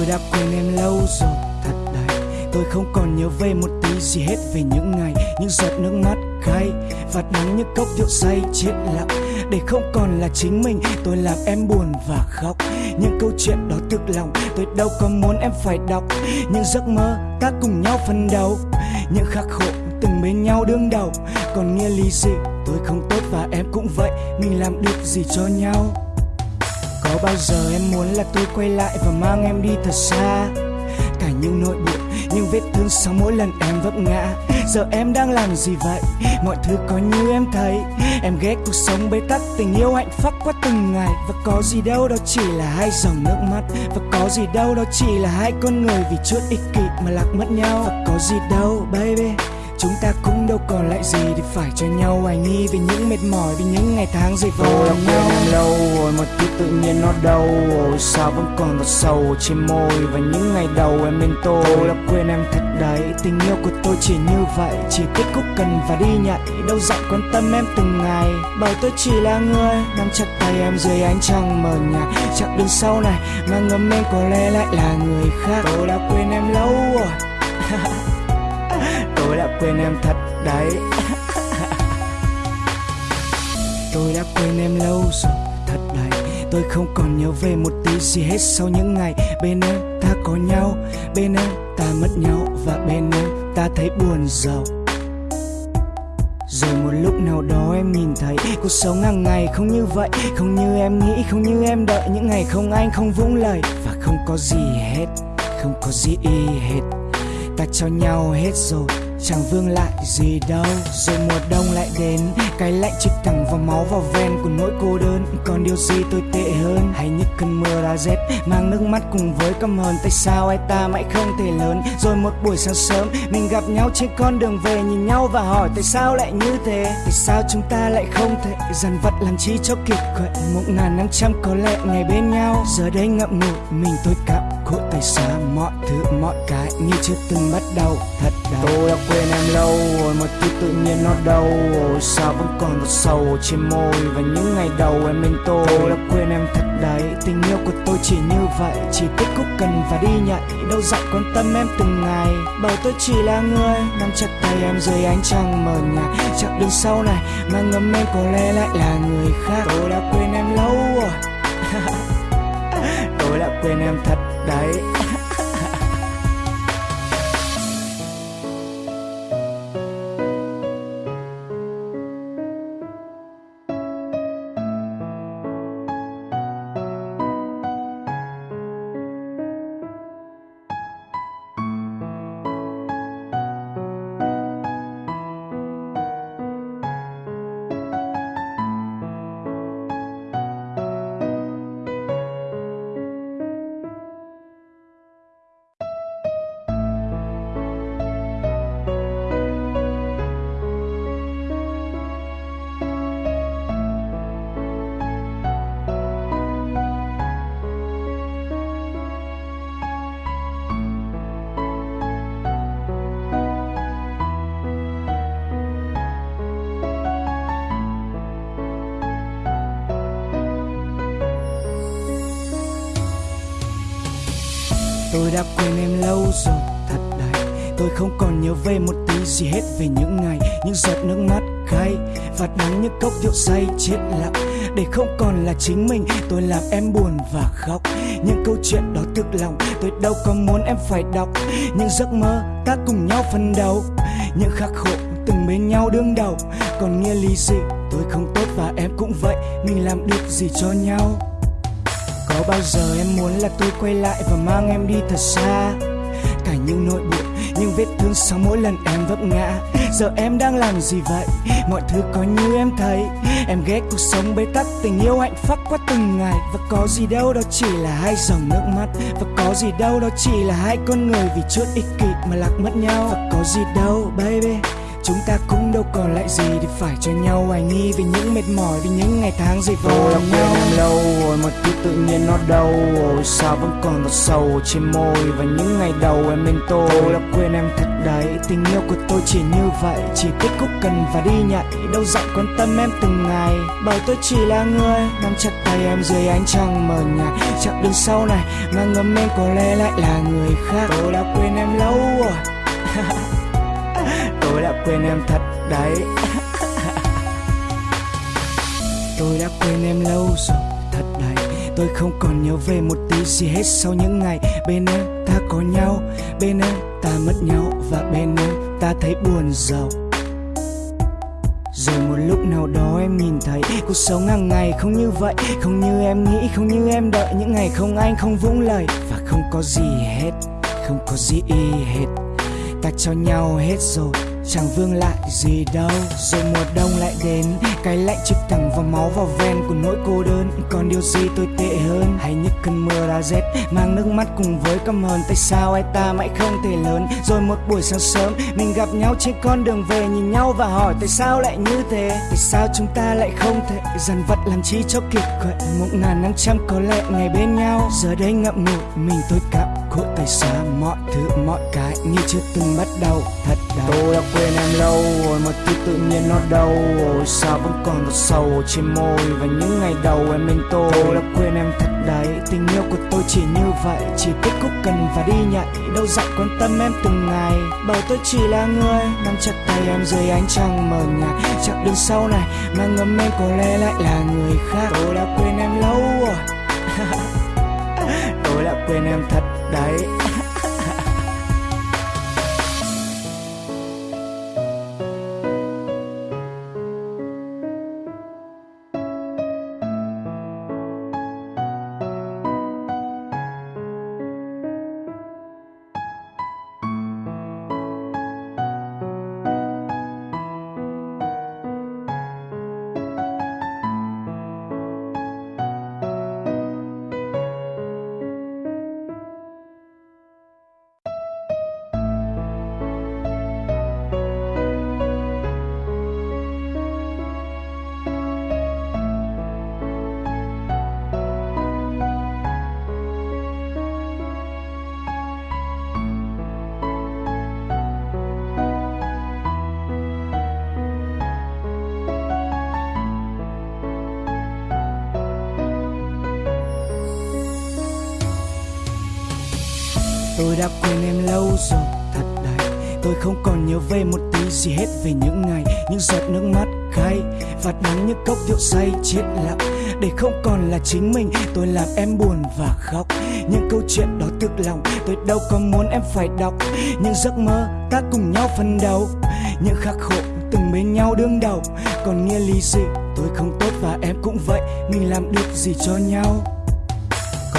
Tôi đã quên em lâu rồi, thật đấy. Tôi không còn nhớ về một tí gì hết về những ngày, Những giọt nước mắt cay Và đắng những cốc rượu say chết lặng. Để không còn là chính mình, Tôi làm em buồn và khóc. Những câu chuyện đó thực lòng, Tôi đâu có muốn em phải đọc. Những giấc mơ ta cùng nhau phân đấu, Những khắc khổ từng bên nhau đương đầu. Còn nghĩa lý gì? Tôi không tốt và em cũng vậy, Mình làm được gì cho nhau? Có bao giờ em muốn là tôi quay lại và mang em đi thật xa? Cả những nỗi buồn, những vết thương sau mỗi lần em vấp ngã. Giờ em đang làm gì vậy? Mọi thứ có như em thấy. Em ghét cuộc sống bế tắc, tình yêu hạnh phúc qua từng ngày. Và có gì đâu đó chỉ là hai dòng nước mắt. Và có gì đâu đó chỉ là hai con người vì chút ích kỷ mà lạc mất nhau. Và có gì đâu baby chúng ta cũng đâu còn lại gì để phải cho nhau. Hoài nghi vì những mệt mỏi vì những ngày tháng dày vò lòng quên nhau em lâu rồi mà thứ tự nhiên nó đâu Ôi sao vẫn còn một sầu trên môi Và những ngày đầu em bên tôi? Tôi đã quên em thật đấy tình yêu của tôi chỉ như vậy. Chỉ kết khúc cần và đi nhạy đâu dặn quan tâm em từng ngày. Bởi tôi chỉ là người nắm chặt tay em dưới ánh trăng mờ nhạt. Chặng đường sau này mà ngấm em có lẽ lại là người khác. Tôi đã quên em lâu rồi tôi đã quên em thật đấy. Tôi đã quên em lâu rồi, thật đấy. Tôi không còn nhớ về một tí gì hết sau những ngày bên em ta có nhau, bên em ta mất nhau và bên em ta thấy buồn giàu. Rồi một lúc nào đó em nhìn thấy cuộc sống hàng ngày không như vậy, không như em nghĩ, không như em đợi. Những ngày không anh, không vũng lời và không có gì hết, không có gì hết. Ta cho nhau hết rồi chẳng vương lại gì đâu, rồi mùa đông lại đến. Cái lạnh chích thẳng vào máu vào ven của nỗi cô đơn. Còn điều gì tồi tệ hơn? Hay những cơn mưa đã rét, mang nước mắt cùng với căm hờn. Tại sao ai ta mãi không thể lớn? Rồi một buổi sáng sớm, mình gặp nhau trên con đường về, nhìn nhau và hỏi, tại sao lại như thế? Tại sao chúng ta lại không thể dần vật làm chi cho kiệt quệ một ngàn năm trăm có lẽ ngày bên nhau. Giờ đây ngậm ngùi mình tôi cảm khổ tại sao mọi thứ mọi cái như chưa từng bắt đầu. Thật đau. Tôi đã quên em lâu rồi mà thứ tự nhiên nó đâu. Ôi sao vẫn còn một sầu trên môi Và những ngày đầu em bên tôi? Tôi đã quên em thật đấy tình yêu của tôi chỉ như vậy. Chỉ kết khúc cần và đi nhạy đâu dặn quan tâm em từng ngày. Bởi tôi chỉ là người nắm chặt tay em dưới ánh trăng mờ nhạt. Chặng đường sau này mà ngấm em có lẽ lại là người khác. Tôi đã quên em lâu rồi tôi đã quên em thật đấy. Đã quên em lâu rồi, thật đấy tôi không còn nhớ về một tí gì hết về những ngày, những giọt nước mắt cay và đắng những cốc rượu say chết lặng. Để không còn là chính mình, tôi làm em buồn và khóc. Những câu chuyện đó thực lòng, tôi đâu có muốn em phải đọc. Những giấc mơ ta cùng nhau phân đấu, những khắc khổ từng bên nhau đương đầu. Còn nghĩa lý gì? Tôi không tốt và em cũng vậy, mình làm được gì cho nhau? Có bao giờ em muốn là tôi quay lại và mang em đi thật xa? Cả những nỗi buồn, những vết thương sau mỗi lần em vấp ngã. Giờ em đang làm gì vậy? Mọi thứ có như em thấy. Em ghét cuộc sống bế tắc, tình yêu hạnh phúc qua từng ngày. Và có gì đâu đó chỉ là hai dòng nước mắt. Và có gì đâu đó chỉ là hai con người vì chút ích kỷ mà lạc mất nhau. Và có gì đâu baby. Chúng ta cũng đâu còn lại gì để phải cho nhau. Hoài nghi Vì những mệt mỏi, vì những ngày tháng dày vò lòng nhau. em lâu rồi mà thứ tự nhiên nó đâu. Ôi sao vẫn còn một sầu trên môi Và những ngày đầu em bên tôi. Tôi đã quên em thật đấy tình yêu của tôi chỉ như vậy. Chỉ kết khúc cần và đi nhạy đâu dặn quan tâm em từng ngày. Bởi tôi chỉ là người nắm chặt tay em dưới ánh trăng mờ nhạt. Chặng đường sau này mà ngấm em có lẽ lại là người khác. Tôi đã quên em lâu rồi tôi đã quên em thật đấy. Tôi đã quên em lâu rồi, thật đấy. Tôi không còn nhớ về một tí gì hết sau những ngày bên em ta có nhau. Bên em ta mất nhau và bên em ta thấy buồn giàu. Rồi một lúc nào đó em nhìn thấy cuộc sống hàng ngày không như vậy. Không như em nghĩ, không như em đợi. Những ngày không anh không vũng lời và không có gì hết. Không có gì hết. Ta cho nhau hết rồi chẳng vương lại gì đâu, rồi mùa đông lại đến. Cái lạnh chích thẳng vào máu vào ven của nỗi cô đơn. Còn điều gì tôi tệ hơn? Hay những cơn mưa đã rét, mang nước mắt cùng với căm hờn. Tại sao ai ta mãi không thể lớn? Rồi một buổi sáng sớm, mình gặp nhau trên con đường về, nhìn nhau và hỏi tại sao lại như thế? Tại sao chúng ta lại không thể dằn vặt làm chi cho kiệt quệ một ngàn năm trăm có lẽ ngày bên nhau. Giờ đây ngậm ngùi mình tôi cảm khổ tại sao mọi thứ mọi cái như chưa từng bắt đầu thật đau. Tôi đã quên em lâu rồi mà thứ tự nhiên nó đâu rồi sao vẫn còn một sầu trên môi và những ngày đầu em bên tôi. Tôi đã quên em thật đấy tình yêu của tôi chỉ như vậy chỉ biết khúc cần và đi nhảy đâu dặn quan tâm em từng ngày. Bảo tôi chỉ là người nắm chặt tay em dưới ánh trăng mờ nhạt chặng đường sau này mà ngấm em có lẽ lại là người khác. Tôi đã quên em lâu rồi tôi đã quên em thật đấy. Tôi đã quên em lâu rồi, thật đấy. Tôi không còn nhớ về một tí gì hết về những ngày, những giọt nước mắt cay và đắng những cốc rượu say chết lặng. Để không còn là chính mình, tôi làm em buồn và khóc. Những câu chuyện đó thực lòng, tôi đâu có muốn em phải đọc. Những giấc mơ ta cùng nhau phân đấu, những khắc khổ từng bên nhau đương đầu. Còn nghĩa lý gì? Tôi không tốt và em cũng vậy, mình làm được gì cho nhau?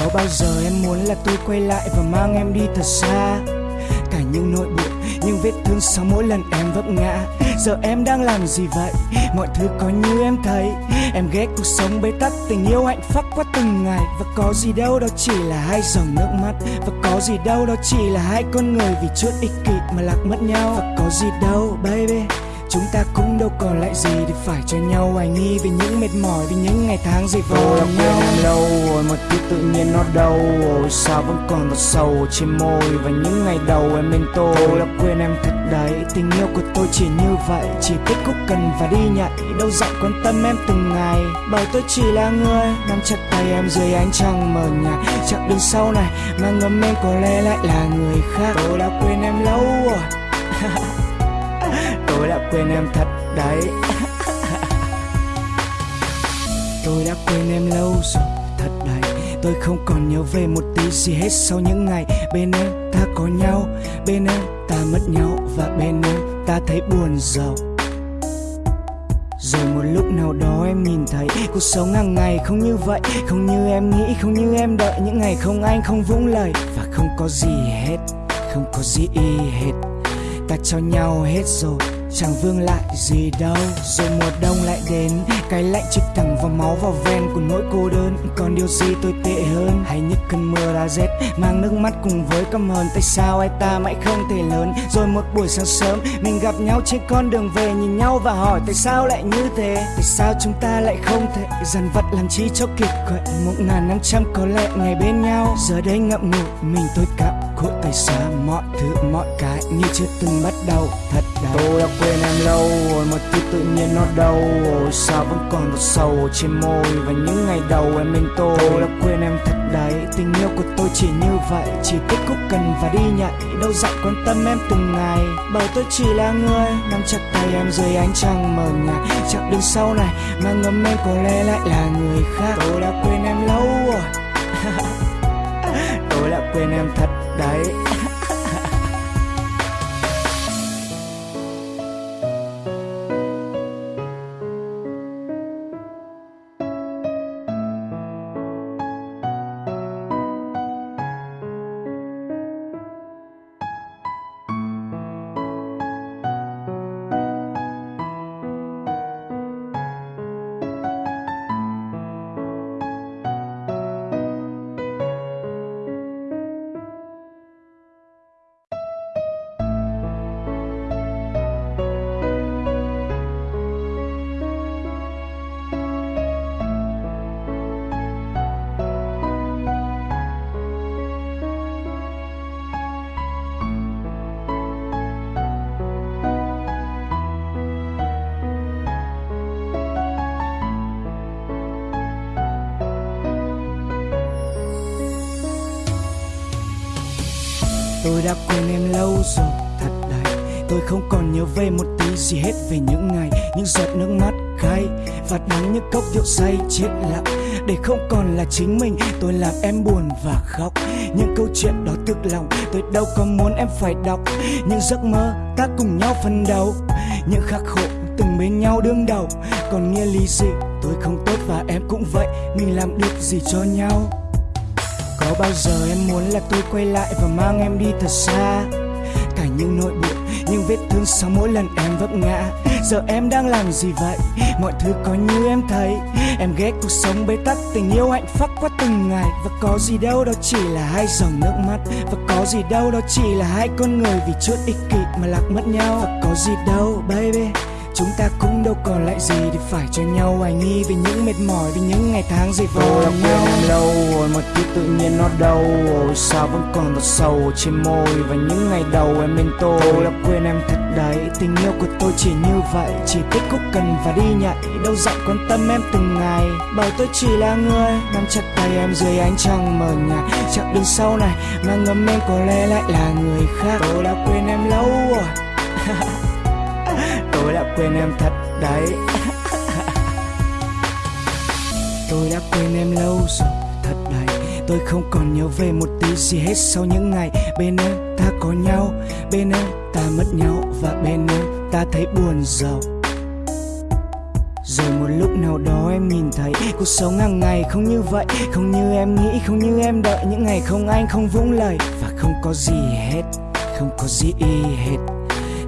Có bao giờ em muốn là tôi quay lại và mang em đi thật xa? Cả những nỗi buồn, những vết thương sau mỗi lần em vấp ngã. Giờ em đang làm gì vậy? Mọi thứ có như em thấy. Em ghét cuộc sống bế tắc, tình yêu hạnh phúc qua từng ngày. Và có gì đâu đó chỉ là hai dòng nước mắt. Và có gì đâu đó chỉ là hai con người vì chút ích kỷ mà lạc mất nhau. Và có gì đâu, baby chúng ta cũng đâu còn lại gì để phải cho nhau. Hoài nghi về những mệt mỏi vì những ngày tháng vò tôi đã nhau. quên em lâu rồi mà thứ tự nhiên nó đâu rồi. Sao vẫn còn một sầu trên môi và những ngày đầu em bên tôi? Tôi đã quên em thật đấy tình yêu của tôi chỉ như vậy. Chỉ biết khúc cần và đi nhảy đâu dặn quan tâm em từng ngày. Bảo tôi chỉ là người nắm chặt tay em dưới ánh trăng mờ nhạt. Chặng đường sau này mà ngấm em có lẽ lại là người khác. Tôi đã quên em lâu rồi tôi đã quên em thật đấy. Tôi đã quên em lâu rồi, thật đấy. Tôi không còn nhớ về một tí gì hết sau những ngày bên em ta có nhau, bên em ta mất nhau và bên em ta thấy buồn giàu. Rồi một lúc nào đó em nhìn thấy cuộc sống hàng ngày không như vậy, không như em nghĩ, không như em đợi. Những ngày không anh, không vũng lời và không có gì hết, không có gì y hết. Ta cho nhau hết rồi chẳng vương lại gì đâu, rồi mùa đông lại đến. Cái lạnh chích thẳng vào máu vào ven của nỗi cô đơn. Còn điều gì tôi tệ hơn, hay những cơn mưa đã rét. Mang nước mắt cùng với căm hờn tại sao ai ta mãi không thể lớn? Rồi một buổi sáng sớm, mình gặp nhau trên con đường về. Nhìn nhau và hỏi, tại sao lại như thế? Tại sao chúng ta lại không thể dằn vặt làm chi cho kiệt quệ một ngàn năm trăm có lẽ ngày bên nhau. Giờ đây ngậm ngùi mình tôi cảm khổ tại sao mọi thứ mọi cái như chưa từng bắt đầu. Thật đau tôi đã quên em lâu rồi mà thứ tự nhiên nó đâu. Rồi sao vẫn còn một sầu trên môi và những ngày đầu em bên tôi. Tôi đã quên em thật đấy tình yêu của tôi chỉ như vậy. Chỉ biết khúc cần và đi nhảy đâu dặn quan tâm em từng ngày. Bảo tôi chỉ là người nắm chặt tay em dưới ánh trăng mờ nhạt. Chặng đường sau này mà ngấm em có lẽ lại là người khác. Tôi đã quên em lâu rồi. Tôi đã quên em thật đấy đâu rồi, thật đấy Tôi không còn nhớ về một tí gì hết về những ngày, Những giọt nước mắt cay Và đắng những cốc rượu say chết lặng. Để không còn là chính mình, Tôi làm em buồn và khóc. Những câu chuyện đó thực lòng, Tôi đâu có muốn em phải đọc. Những giấc mơ ta cùng nhau phân đấu, Những khắc khổ từng bên nhau đương đầu. Còn nghĩa lý gì? Tôi không tốt và em cũng vậy, Mình làm được gì cho nhau? Có bao giờ em muốn là tôi quay lại và mang em đi thật xa? Những nỗi buồn, những vết thương sau mỗi lần em vấp ngã. Giờ em đang làm gì vậy? Mọi thứ có như em thấy. Em ghét cuộc sống bế tắc, tình yêu hạnh phúc qua từng ngày. Và có gì đâu đó chỉ là hai dòng nước mắt. Và có gì đâu đó chỉ là hai con người vì chút ích kỷ mà lạc mất nhau. Và có gì đâu baby. Chúng ta cũng đâu còn lại gì để phải cho nhau. Hoài nghi Vì những mệt mỏi, vì những ngày tháng dày vò đã quên em lâu rồi mà tí tự nhiên nó đâu rồi. Sao vẫn còn giọt sầu trên môi Và những ngày đầu em bên tôi? Tôi đã quên em thật đấy Tình yêu của tôi chỉ như vậy. Chỉ thích khúc cần và đi nhảy Đâu dặn quan tâm em từng ngày. Bởi tôi chỉ là người Nắm chặt tay em dưới ánh trăng mờ nhạt. Chặng đường sau này Mà ngấm em có lẽ lại là người khác. Tôi đã quên em lâu rồi tôi đã quên em thật đấy. Tôi đã quên em lâu rồi, thật đấy. Tôi không còn nhớ về một tí gì hết sau những ngày bên em ta có nhau, bên em ta mất nhau và bên em ta thấy buồn giàu. Rồi một lúc nào đó em nhìn thấy cuộc sống hàng ngày không như vậy, không như em nghĩ, không như em đợi. Những ngày không anh không vũng lời và không có gì hết, không có gì hết.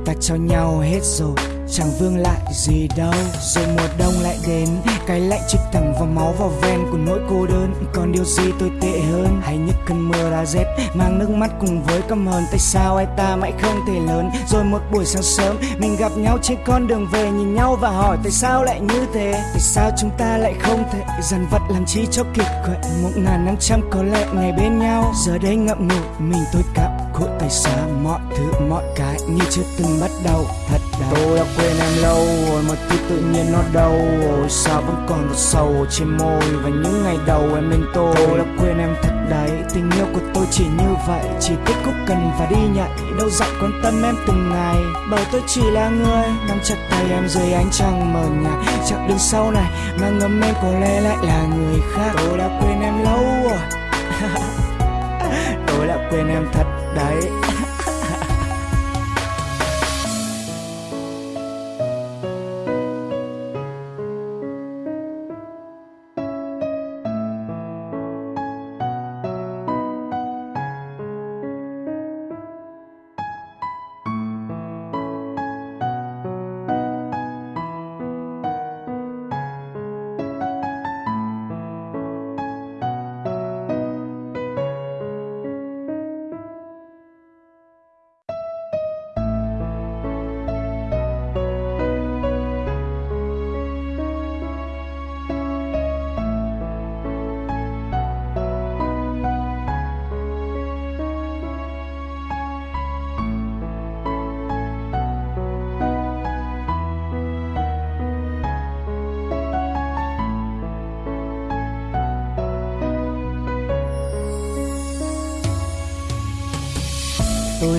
Ta cho nhau hết rồi chẳng vương lại gì đâu, rồi mùa đông lại đến. Cái lạnh chích thẳng vào máu vào ven của nỗi cô đơn. Còn điều gì tôi tệ hơn? Hay những cơn mưa đã rét, mang nước mắt cùng với căm hờn. Tại sao ai ta mãi không thể lớn? Rồi một buổi sáng sớm, mình gặp nhau trên con đường về, nhìn nhau và hỏi tại sao lại như thế? Tại sao chúng ta lại không thể dằn vặt làm chi cho kiệt quệ một ngàn năm trăm có lẽ ngày bên nhau. Giờ đây ngậm ngùi, mình tôi cảm khổ tại sao mọi thứ mọi cái như chưa từng bắt đầu thật đau tôi đã quên em lâu rồi mà tí tự nhiên nó đâu rồi sao vẫn còn giọt sầu trên môi và những ngày đầu em bên tôi. Tôi đã quên em thật đấy tình yêu của tôi chỉ như vậy chỉ thích khúc cần và đi nhảy đâu dặn quan tâm em từng ngày. Bởi tôi chỉ là người nắm chặt tay em dưới ánh trăng mờ nhạt chặng đường sau này mà ngấm em có lẽ lại là người khác. Tôi đã quên em lâu rồi tôi đã quên em thật đấy.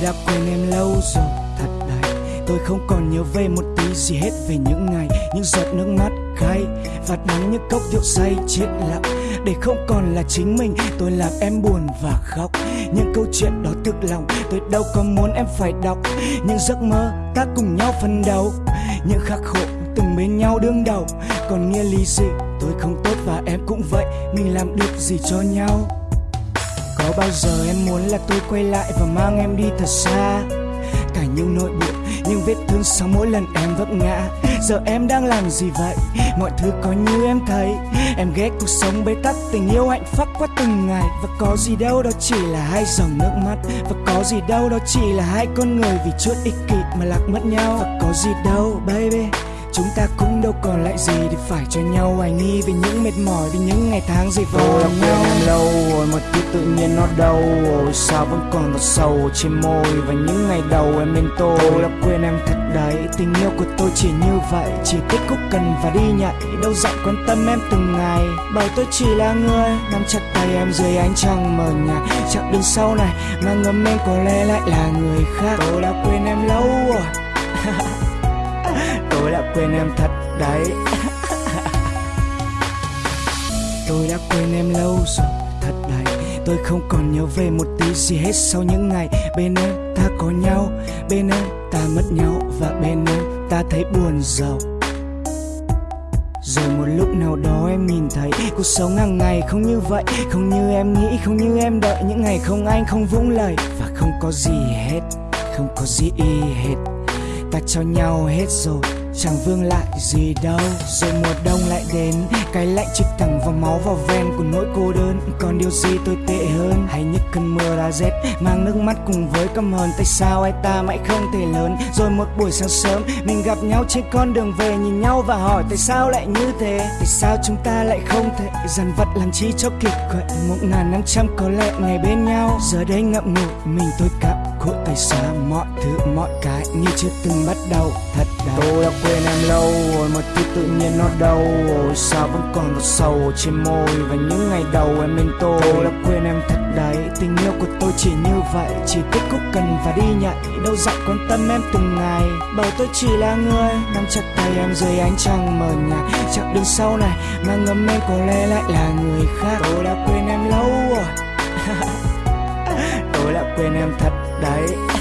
Đã quên em lâu rồi, thật đấy. Tôi không còn nhớ về một tí gì hết về những ngày, những giọt nước mắt cay và đắng những cốc rượu say chết lặng. Để không còn là chính mình, tôi làm em buồn và khóc. Những câu chuyện đó thực lòng, tôi đâu có muốn em phải đọc. Những giấc mơ ta cùng nhau phân đấu, những khắc khổ từng bên nhau đương đầu. Còn nghĩa lý gì? Tôi không tốt và em cũng vậy, mình làm được gì cho nhau? Có bao giờ em muốn là tôi quay lại và mang em đi thật xa? Cả những nỗi buồn, những vết thương sau mỗi lần em vấp ngã. Giờ em đang làm gì vậy? Mọi thứ có như em thấy. Em ghét cuộc sống bế tắc, tình yêu hạnh phúc qua từng ngày. Và có gì đâu đó chỉ là hai dòng nước mắt. Và có gì đâu đó chỉ là hai con người vì chút ích kỷ mà lạc mất nhau. Và có gì đâu baby chúng ta cũng đâu còn lại gì để phải cho nhau hoài nghi về những mệt mỏi vì những ngày tháng vò Tôi đã nhau. em lâu rồi mà thứ tự nhiên nó đâu rồi. Sao vẫn còn một sầu trên môi và những ngày đầu em bên tôi? Tôi đã quên em thật đấy tình yêu của tôi chỉ như vậy. Chỉ thích khúc cần và đi nhảy đâu dặn quan tâm em từng ngày. Bởi tôi chỉ là người nắm chặt tay em dưới ánh trăng mờ nhạt. Chặng đường sau này mà ngấm em có lẽ lại là người khác. Tôi đã quên em lâu rồi đã quên em thật đấy. Tôi đã quên em lâu rồi, thật đấy. Tôi không còn nhớ về một tí gì hết sau những ngày bên em ta có nhau, bên em ta mất nhau và bên em ta thấy buồn giàu. Rồi một lúc nào đó em nhìn thấy cuộc sống hàng ngày không như vậy, không như em nghĩ, không như em đợi. Những ngày không anh không vũng lời và không có gì hết, không có gì hết. Ta cho nhau hết rồi chẳng vương lại gì đâu, rồi mùa đông lại đến. Cái lạnh chích thẳng vào máu vào ven của nỗi cô đơn. Còn điều gì tồi tệ hơn, hay những cơn mưa đã rét. Mang nước mắt cùng với căm hờn tại sao ai ta mãi không thể lớn? Rồi một buổi sáng sớm, mình gặp nhau trên con đường về, nhìn nhau và hỏi, tại sao lại như thế? Tại sao chúng ta lại không thể dằn vặt làm chi cho kịp? Quậy một ngàn năm trăm có lẽ ngày bên nhau. Giờ đây ngậm ngùi, mình tôi cảm cụi tay xa mọi thứ mọi cái như chưa từng bắt đầu. Thật đau. Tôi đã quên em lâu rồi mà thứ tự nhiên nó đâu. Rồi sao vẫn còn một sầu trên môi và những ngày đầu em bên tôi? Tôi đã quên em thật đấy tình yêu của tôi chỉ như vậy. Chỉ thích khúc cần và đi nhảy đâu dặn quan tâm em từng ngày. Bởi tôi chỉ là người nắm chặt tay em dưới ánh trăng mờ nhạt. Chặng đường sau này mà ngấm em có lẽ lại là người khác. Tôi đã quên em lâu rồi tôi đã quên em thật đấy.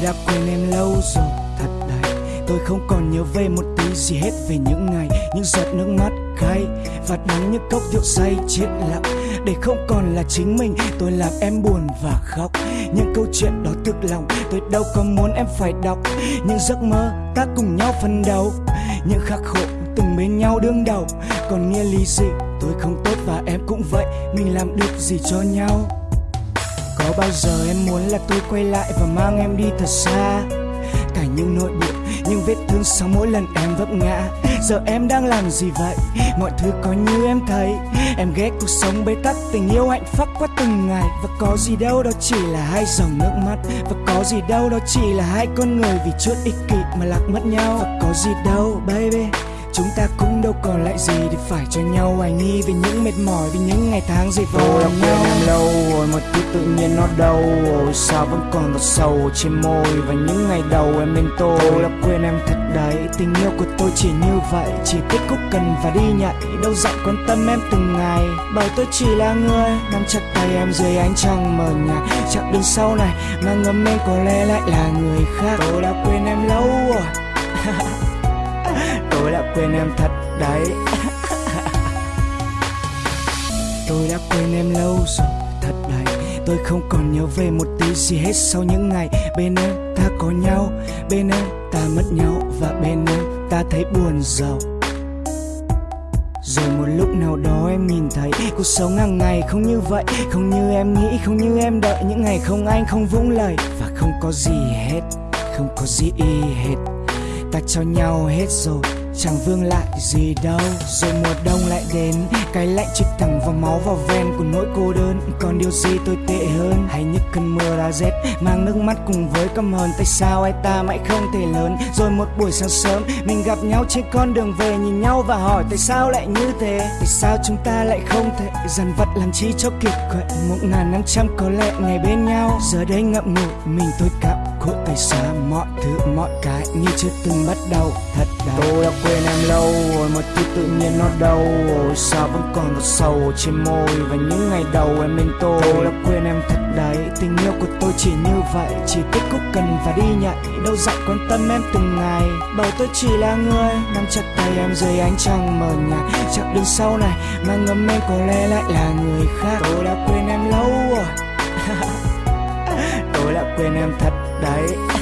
Tôi đã quên em lâu rồi, thật đấy. Tôi không còn nhớ về một tí gì hết về những ngày, những giọt nước mắt cay và đắng những cốc rượu say chết lặng. Để không còn là chính mình, tôi làm em buồn và khóc. Những câu chuyện đó thực lòng, tôi đâu có muốn em phải đọc. Những giấc mơ ta cùng nhau phân đấu, những khắc khổ từng bên nhau đương đầu. Còn nghĩa lý gì tôi không tốt và em cũng vậy. Mình làm được gì cho nhau? Có bao giờ em muốn là tôi quay lại và mang em đi thật xa? Cả những nỗi buồn, những vết thương sau mỗi lần em vấp ngã. Giờ em đang làm gì vậy? Mọi thứ có như em thấy. Em ghét cuộc sống bế tắc, tình yêu hạnh phúc qua từng ngày. Và có gì đâu đó chỉ là hai dòng nước mắt. Và có gì đâu đó chỉ là hai con người vì chút ích kỷ mà lạc mất nhau. Và có gì đâu baby. Chúng ta cũng đâu còn lại gì để phải cho nhau. Hoài nghi về những mệt mỏi vì những ngày tháng dày vò Tôi đã quên em lâu rồi mà thứ tự nhiên nó đâu rồi. Sao vẫn còn một sầu trên môi và những ngày đầu em bên tôi? Tôi đã quên em thật đấy tình yêu của tôi chỉ như vậy. Chỉ thích khúc cần và đi nhảy đâu dặn quan tâm em từng ngày. Bởi tôi chỉ là người nắm chặt tay em dưới ánh trăng mờ nhạt. Chặng đường sau này mà ngấm em có lẽ lại là người khác. Tôi đã quên em lâu rồi tôi đã quên em thật đấy. Tôi đã quên em lâu rồi, thật đấy. Tôi không còn nhớ về một tí gì hết sau những ngày bên em ta có nhau, bên em ta mất nhau và bên em ta thấy buồn giàu. Rồi một lúc nào đó em nhìn thấy cuộc sống hàng ngày không như vậy, không như em nghĩ, không như em đợi. Những ngày không anh không vũng lời và không có gì hết, không có gì hết. Ta cho nhau hết rồi chẳng vương lại gì đâu, rồi mùa đông lại đến. Cái lạnh chích thẳng vào máu vào ven của nỗi cô đơn. Còn điều gì tôi tệ hơn? Hay những cơn mưa đã rét, mang nước mắt cùng với căm hờn. Tại sao ai ta mãi không thể lớn? Rồi một buổi sáng sớm, mình gặp nhau trên con đường về, nhìn nhau và hỏi, tại sao lại như thế? Tại sao chúng ta lại không thể dằn vặt làm chi cho kịp? Quệ một ngàn năm trăm có lẽ ngày bên nhau. Giờ đây ngậm ngùi, mình tôi cảm khổ tay xa mọi thứ mọi cái như chưa từng bắt đầu. Thật đau tôi đã quên em lâu rồi một thứ tự nhiên nó đâu. Rồi sao vẫn còn một sầu trên môi và những ngày đầu em bên tôi? Tôi đã quên em thật đấy tình yêu của tôi chỉ như vậy. Chỉ kết thúc cần và đi nhạy đâu dặn quan tâm em từng ngày. Bởi tôi chỉ là người nắm chặt tay em dưới ánh trăng mờ nhạt. Chặng đường sau này mà ngấm em có lẽ lại là người khác. Tôi đã quên em lâu rồi tôi đã quên em thật đấy.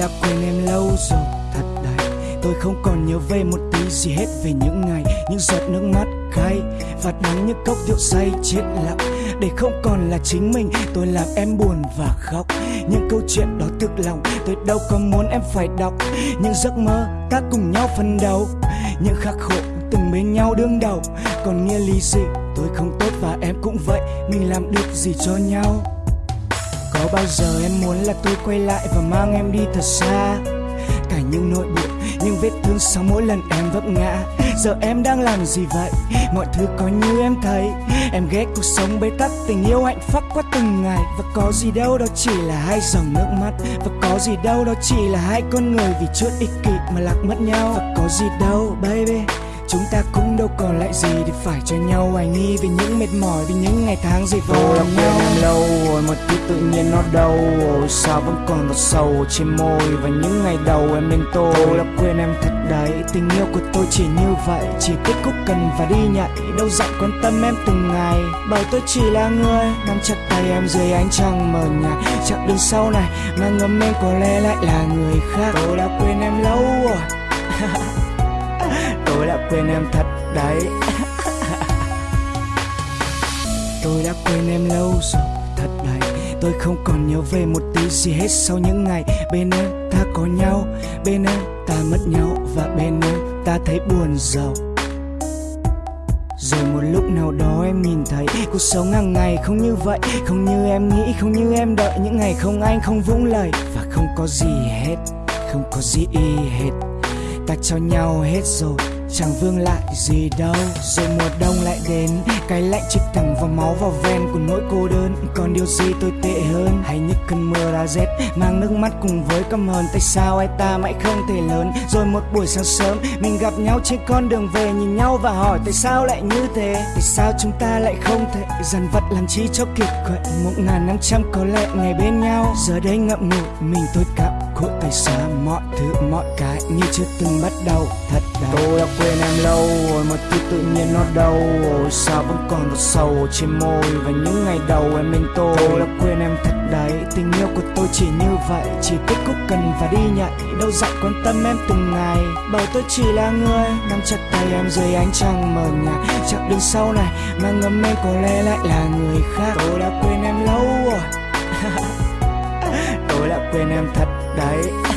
Đã quên em lâu rồi, thật đấy. Tôi không còn nhớ về một tí gì hết về những ngày, những giọt nước mắt cay và đắng những cốc rượu say chết lặng. Để không còn là chính mình, tôi làm em buồn và khóc. Những câu chuyện đó thực lòng, tôi đâu có muốn em phải đọc. Những giấc mơ ta cùng nhau phần đầu những khắc khổ từng bên nhau đương đầu. Còn nghĩa lý gì? Tôi không tốt và em cũng vậy, mình làm được gì cho nhau? Có bao giờ em muốn là tôi quay lại và mang em đi thật xa? Cả những nỗi buồn, những vết thương sau mỗi lần em vấp ngã. Giờ em đang làm gì vậy? Mọi thứ có như em thấy. Em ghét cuộc sống bế tắc, tình yêu hạnh phúc qua từng ngày. Và có gì đâu đó chỉ là hai dòng nước mắt. Và có gì đâu đó chỉ là hai con người vì chút ích kỷ mà lạc mất nhau. Và có gì đâu, baby chúng ta cũng đâu còn lại gì để phải cho nhau. Hoài nghi vì những mệt mỏi vì những ngày tháng dày vò lòng nhau. Lâu rồi một thứ tự nhiên nó đâu rồi sao vẫn còn một sầu trên môi. Và những ngày đầu em bên tôi. Tôi đã quên em thật đấy. Tình yêu của tôi chỉ như vậy. Chỉ kết thúc cần và đi nhạy đâu dặn quan tâm em từng ngày. Bởi tôi chỉ là người nắm chặt tay em dưới ánh trăng mờ nhạt. Chặng đường sau này mà ngấm em có lẽ lại là người khác. Tôi đã quên em lâu rồi tôi đã quên em thật đấy. Tôi đã quên em lâu rồi, thật đấy. Tôi không còn nhớ về một tí gì hết sau những ngày bên em ta có nhau, bên em ta mất nhau và bên em ta thấy buồn giàu. Rồi một lúc nào đó em nhìn thấy cuộc sống hàng ngày không như vậy, không như em nghĩ, không như em đợi. Những ngày không anh, không vũng lời và không có gì hết, không có gì hết. Ta cho nhau hết rồi chẳng vương lại gì đâu, rồi mùa đông lại đến. Cái lạnh chích thẳng vào máu vào ven của nỗi cô đơn. Còn điều gì tôi tệ hơn, hay những cơn mưa đã rét. Mang nước mắt cùng với căm hờn, tại sao ai ta mãi không thể lớn? Rồi một buổi sáng sớm, mình gặp nhau trên con đường về, nhìn nhau và hỏi, tại sao lại như thế? Tại sao chúng ta lại không thể dằn vặt làm chi cho kịp? Quậy một ngàn năm trăm có lẽ ngày bên nhau. Giờ đây ngậm ngùi mình tôi cảm khổ tay xa mọi thứ mọi cái như chưa từng bắt đầu thật đau. Tôi đã quên em lâu rồi một thứ tự nhiên nó đâu. Rồi sao vẫn còn một sầu trên môi và những ngày đầu em bên tôi? Tôi đã quên em thật đấy tình yêu của tôi chỉ như vậy. Chỉ kết thúc cần và đi nhạy đâu dặn quan tâm em từng ngày. Bởi tôi chỉ là người nắm chặt tay em dưới ánh trăng mờ nhạt. Chặng đường sau này mà ngấm em có lẽ lại là người khác. Tôi đã quên em lâu rồi tôi đã quên em thật đấy.